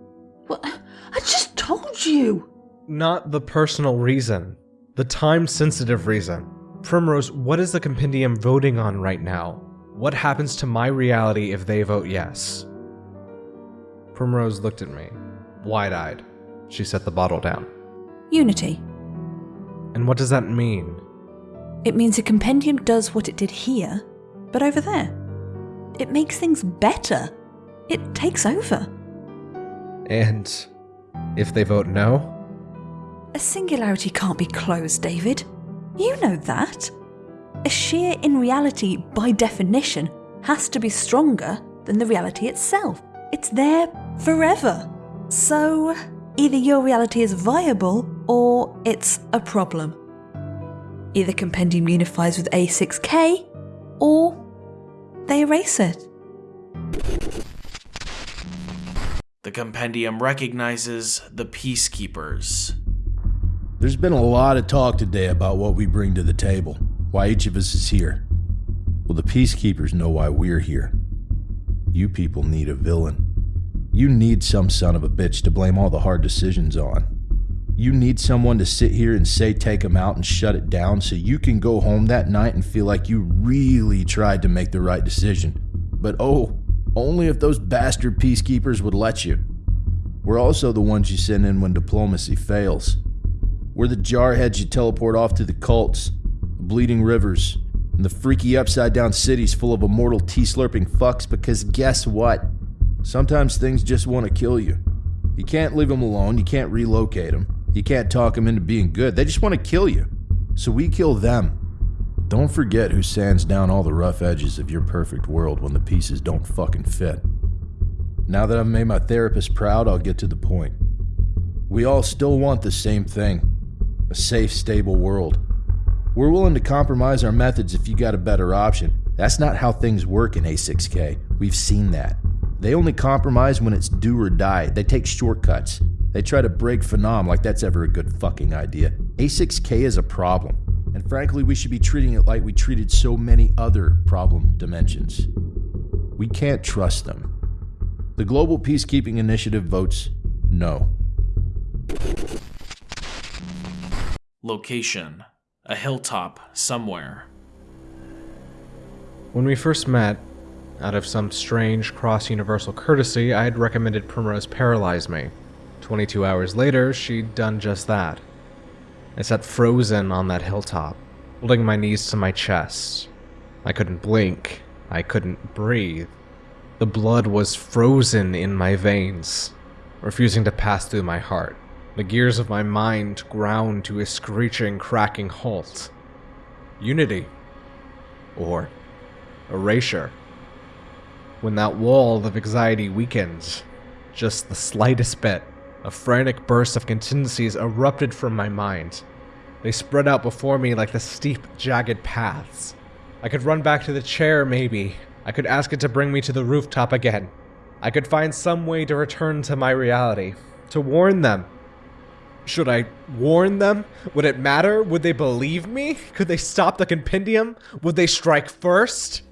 Well, I just told you! Not the personal reason, the time sensitive reason. Primrose, what is the compendium voting on right now? What happens to my reality if they vote yes? Primrose looked at me, wide eyed. She set the bottle down. Unity. And what does that mean? It means a compendium does what it did here, but over there. It makes things better. It takes over. And if they vote no? A singularity can't be closed, David. You know that. A shear in reality, by definition, has to be stronger than the reality itself. It's there forever. So, either your reality is viable or it's a problem. Either Compendium unifies with A6K or they erase it. The compendium recognizes the Peacekeepers. There's been a lot of talk today about what we bring to the table, why each of us is here. Well, the Peacekeepers know why we're here. You people need a villain. You need some son of a bitch to blame all the hard decisions on. You need someone to sit here and say take him out and shut it down so you can go home that night and feel like you really tried to make the right decision. But oh, only if those bastard peacekeepers would let you. We're also the ones you send in when diplomacy fails. We're the jarheads you teleport off to the cults, the bleeding rivers, and the freaky upside down cities full of immortal tea slurping fucks because guess what? Sometimes things just want to kill you. You can't leave them alone, you can't relocate them, you can't talk them into being good. They just want to kill you. So we kill them. Don't forget who sands down all the rough edges of your perfect world when the pieces don't fucking fit. Now that I've made my therapist proud, I'll get to the point. We all still want the same thing a safe, stable world. We're willing to compromise our methods if you got a better option. That's not how things work in A6K. We've seen that. They only compromise when it's do or die. They take shortcuts. They try to break Phenom like that's ever a good fucking idea. A6K is a problem. And frankly, we should be treating it like we treated so many other problem dimensions. We can't trust them. The Global Peacekeeping Initiative votes no. Location a hilltop somewhere. When we first met, out of some strange cross universal courtesy, I had recommended Primrose paralyze me. 22 hours later, she'd done just that. I sat frozen on that hilltop, holding my knees to my chest. I couldn't blink. I couldn't breathe. The blood was frozen in my veins, refusing to pass through my heart. The gears of my mind ground to a screeching, cracking halt. Unity. Or erasure. When that wall of anxiety weakened, just the slightest bit, a frantic burst of contingencies erupted from my mind. They spread out before me like the steep, jagged paths. I could run back to the chair, maybe. I could ask it to bring me to the rooftop again. I could find some way to return to my reality. To warn them. Should I warn them? Would it matter? Would they believe me? Could they stop the compendium? Would they strike first?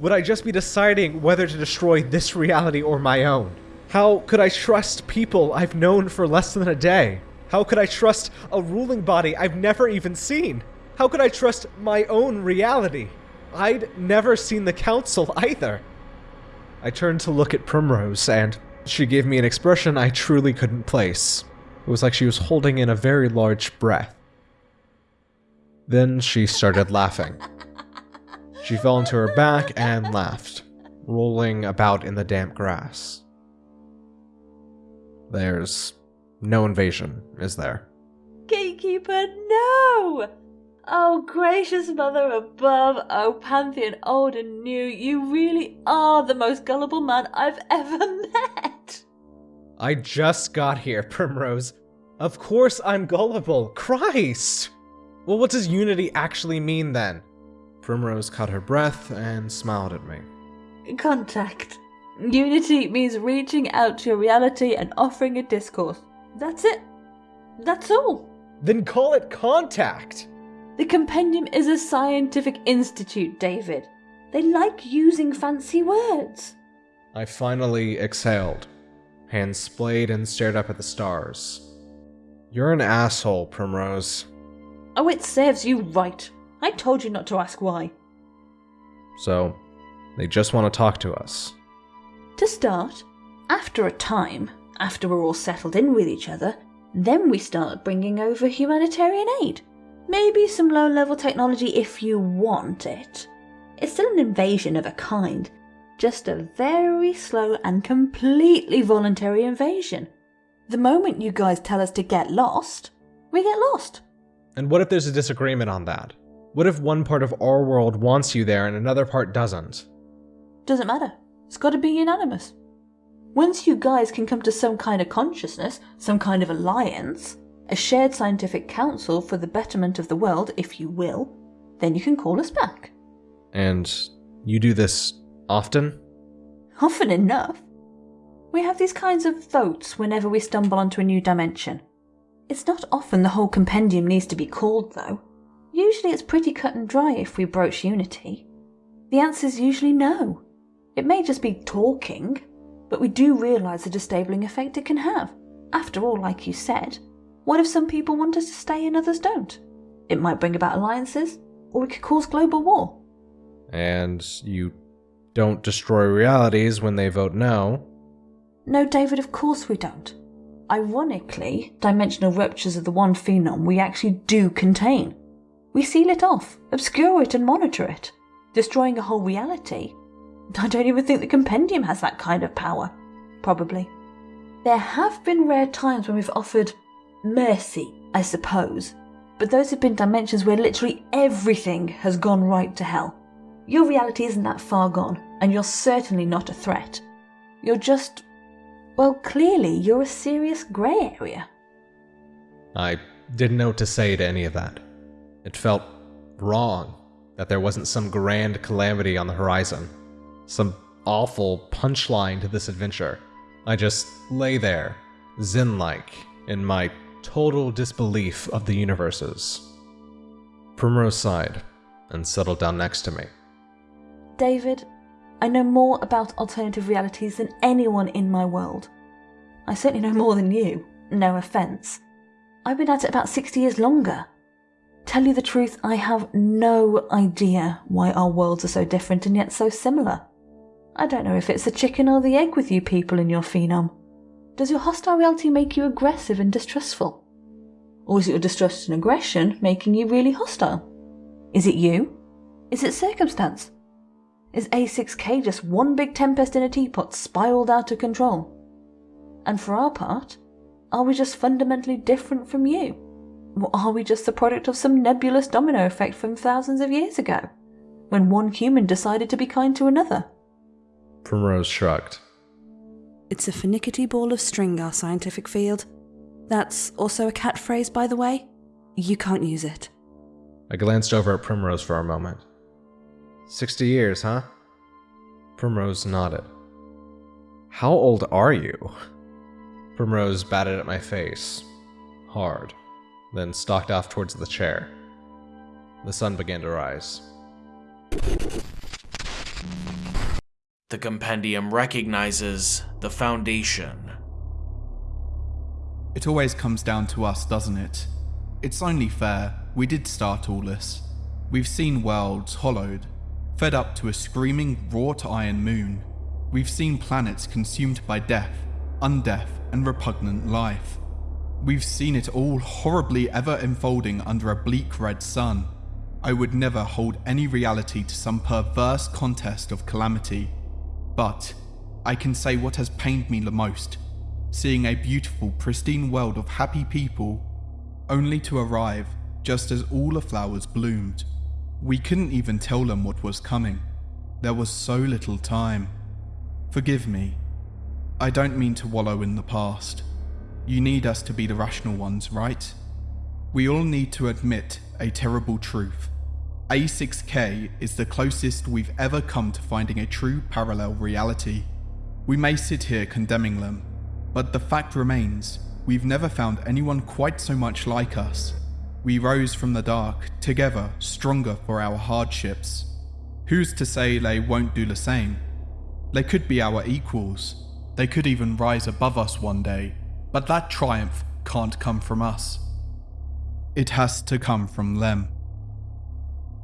Would I just be deciding whether to destroy this reality or my own? How could I trust people I've known for less than a day? How could I trust a ruling body I've never even seen? How could I trust my own reality? I'd never seen the council either. I turned to look at Primrose, and she gave me an expression I truly couldn't place. It was like she was holding in a very large breath. Then she started laughing. She fell onto her back and laughed, rolling about in the damp grass. There's no invasion, is there? Gatekeeper, no! Oh, gracious mother above, oh, Pantheon old and new, you really are the most gullible man I've ever met! I just got here, Primrose. Of course I'm gullible. Christ! Well, what does unity actually mean then? Primrose caught her breath and smiled at me. Contact. Unity means reaching out to your reality and offering a discourse. That's it. That's all. Then call it contact! The Compendium is a scientific institute, David. They like using fancy words. I finally exhaled, hands splayed and stared up at the stars. You're an asshole, Primrose. Oh, it serves you right. I told you not to ask why. So, they just want to talk to us. To start, after a time, after we're all settled in with each other, then we start bringing over humanitarian aid. Maybe some low level technology if you want it. It's still an invasion of a kind, just a very slow and completely voluntary invasion. The moment you guys tell us to get lost, we get lost. And what if there's a disagreement on that? What if one part of our world wants you there and another part doesn't? Doesn't matter. It's gotta be unanimous. Once you guys can come to some kind of consciousness, some kind of alliance, a shared scientific council for the betterment of the world, if you will, then you can call us back. And you do this often? Often enough. We have these kinds of votes whenever we stumble onto a new dimension. It's not often the whole compendium needs to be called, though. Usually it's pretty cut and dry if we broach unity. The answer's usually no. It may just be talking, but we do realise the disabling effect it can have. After all, like you said, what if some people want us to stay and others don't? It might bring about alliances, or it could cause global war. And you don't destroy realities when they vote no. No, David, of course we don't. Ironically, dimensional ruptures of the one phenom we actually do contain. We seal it off, obscure it, and monitor it, destroying a whole reality. I don't even think the compendium has that kind of power. Probably. There have been rare times when we've offered mercy, I suppose, but those have been dimensions where literally everything has gone right to hell. Your reality isn't that far gone, and you're certainly not a threat. You're just. Well, clearly, you're a serious grey area. I didn't know what to say to any of that. It felt wrong that there wasn't some grand calamity on the horizon, some awful punchline to this adventure. I just lay there, zen like, in my total disbelief of the universes. Primrose sighed and settled down next to me. David, I know more about alternative realities than anyone in my world. I certainly know more than you, no offence. I've been at it about 60 years longer. Tell you the truth, I have no idea why our worlds are so different and yet so similar. I don't know if it's the chicken or the egg with you people in your phenom. Does your hostile reality make you aggressive and distrustful? Or is it your distrust and aggression making you really hostile? Is it you? Is it circumstance? Is A6K just one big tempest in a teapot spiraled out of control? And for our part, are we just fundamentally different from you? Or are we just the product of some nebulous domino effect from thousands of years ago, when one human decided to be kind to another? Primrose shrugged. It's a finickety ball of string, our scientific field. That's also a cat phrase, by the way. You can't use it. I glanced over at Primrose for a moment. Sixty years, huh? Primrose nodded. How old are you? Primrose batted at my face, hard, then stalked off towards the chair. The sun began to rise. The compendium recognizes the Foundation. It always comes down to us, doesn't it? It's only fair. We did start all this. We've seen worlds hollowed, fed up to a screaming wrought iron moon. We've seen planets consumed by death, undeath, and repugnant life. We've seen it all horribly ever unfolding under a bleak red sun. I would never hold any reality to some perverse contest of calamity. But I can say what has pained me the most seeing a beautiful, pristine world of happy people, only to arrive just as all the flowers bloomed. We couldn't even tell them what was coming. There was so little time. Forgive me. I don't mean to wallow in the past. You need us to be the rational ones, right? We all need to admit a terrible truth. A6K is the closest we've ever come to finding a true parallel reality. We may sit here condemning them, but the fact remains we've never found anyone quite so much like us. We rose from the dark, together, stronger for our hardships. Who's to say they won't do the same? They could be our equals. They could even rise above us one day, but that triumph can't come from us. It has to come from them.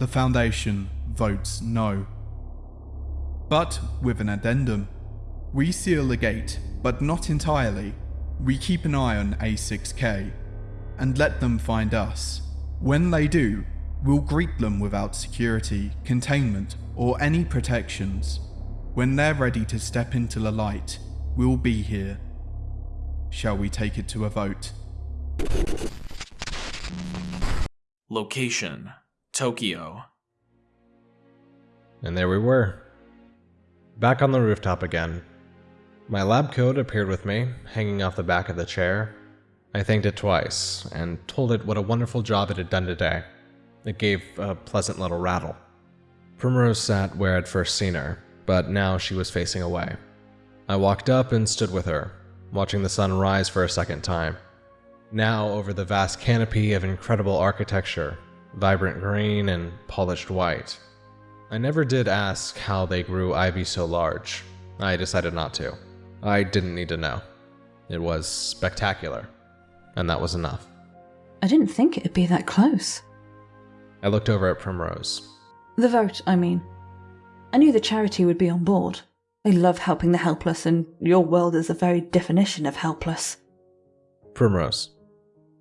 The Foundation votes no. But with an addendum. We seal the gate, but not entirely. We keep an eye on A6K and let them find us. When they do, we'll greet them without security, containment, or any protections. When they're ready to step into the light, we'll be here. Shall we take it to a vote? Location Tokyo. And there we were. Back on the rooftop again. My lab coat appeared with me, hanging off the back of the chair. I thanked it twice, and told it what a wonderful job it had done today. It gave a pleasant little rattle. Primrose sat where I'd first seen her, but now she was facing away. I walked up and stood with her, watching the sun rise for a second time. Now over the vast canopy of incredible architecture, vibrant green and polished white. I never did ask how they grew ivy so large. I decided not to. I didn't need to know. It was spectacular, and that was enough. I didn't think it'd be that close. I looked over at Primrose. The vote, I mean. I knew the charity would be on board. They love helping the helpless, and your world is the very definition of helpless. Primrose.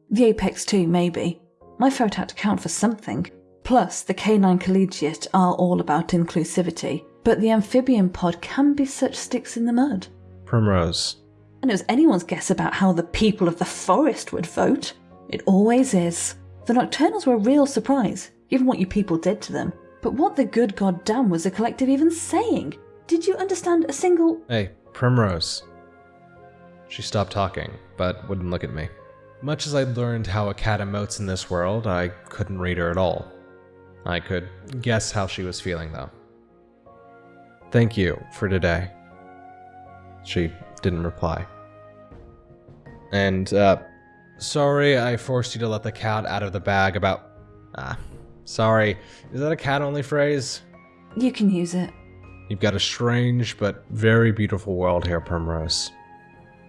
The Apex too, maybe. My vote had to count for something. Plus, the K9 Collegiate are all about inclusivity, but the amphibian pod can be such sticks in the mud. Primrose. And it was anyone's guess about how the people of the forest would vote. It always is. The Nocturnals were a real surprise, given what you people did to them. But what the good goddamn was the collective even saying? Did you understand a single. Hey, Primrose. She stopped talking, but wouldn't look at me. Much as I'd learned how a cat emotes in this world, I couldn't read her at all. I could guess how she was feeling, though. Thank you for today. She didn't reply. And, uh, sorry I forced you to let the cat out of the bag about. Ah, sorry. Is that a cat only phrase? You can use it. You've got a strange but very beautiful world here, Primrose.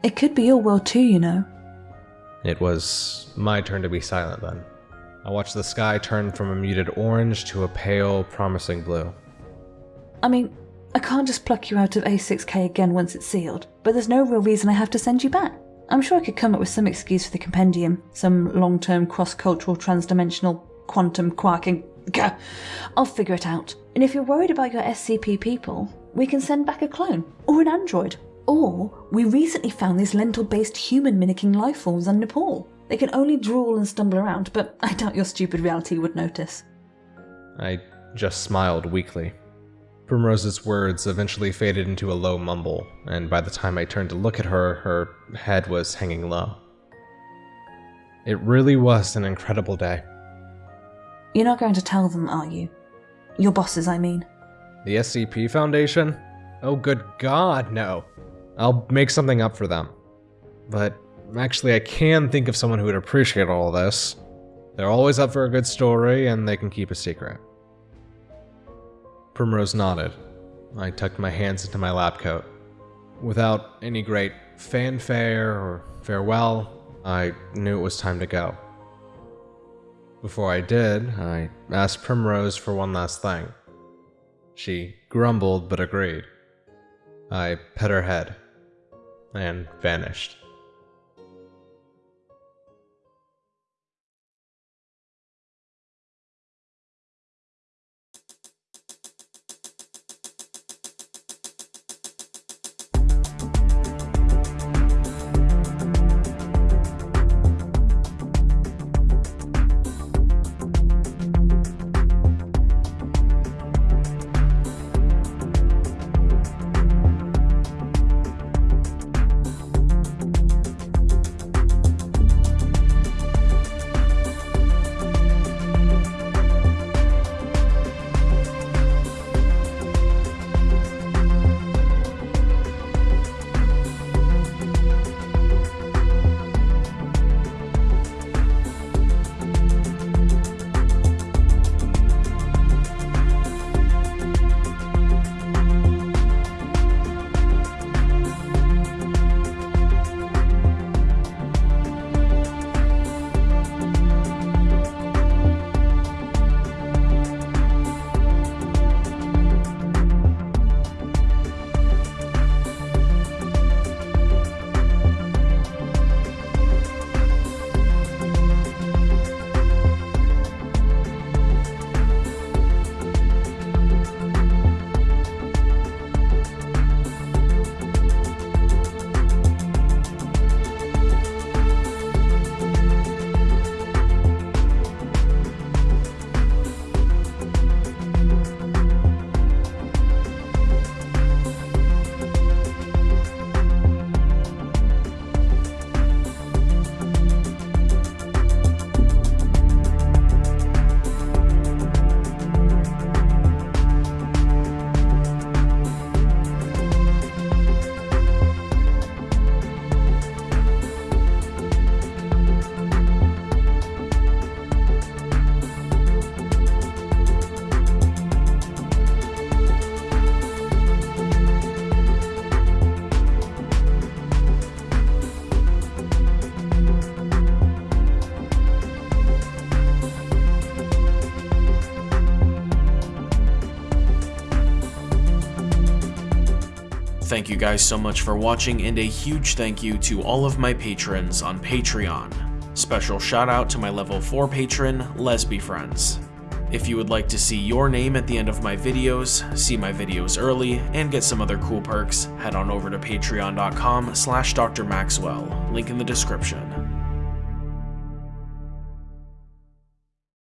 It could be your world too, you know. It was my turn to be silent then. I watched the sky turn from a muted orange to a pale, promising blue. I mean, I can't just pluck you out of A6K again once it's sealed, but there's no real reason I have to send you back. I'm sure I could come up with some excuse for the compendium, some long term cross cultural transdimensional quantum quarking. Gah! I'll figure it out. And if you're worried about your SCP people, we can send back a clone, or an android. Or, we recently found these lentil based human mimicking life forms on Nepal. They can only drool and stumble around, but I doubt your stupid reality would notice. I just smiled weakly. Primrose's words eventually faded into a low mumble, and by the time I turned to look at her, her head was hanging low. It really was an incredible day. You're not going to tell them, are you? Your bosses, I mean. The SCP Foundation? Oh, good god, no. I'll make something up for them. But actually, I can think of someone who would appreciate all this. They're always up for a good story, and they can keep a secret. Primrose nodded. I tucked my hands into my lab coat. Without any great fanfare or farewell, I knew it was time to go. Before I did, I asked Primrose for one last thing. She grumbled but agreed. I pet her head and vanished. Thank you guys so much for watching, and a huge thank you to all of my patrons on Patreon. Special shout out to my level 4 patron, Lesby Friends. If you would like to see your name at the end of my videos, see my videos early, and get some other cool perks, head on over to patreon.com slash drmaxwell, link in the description.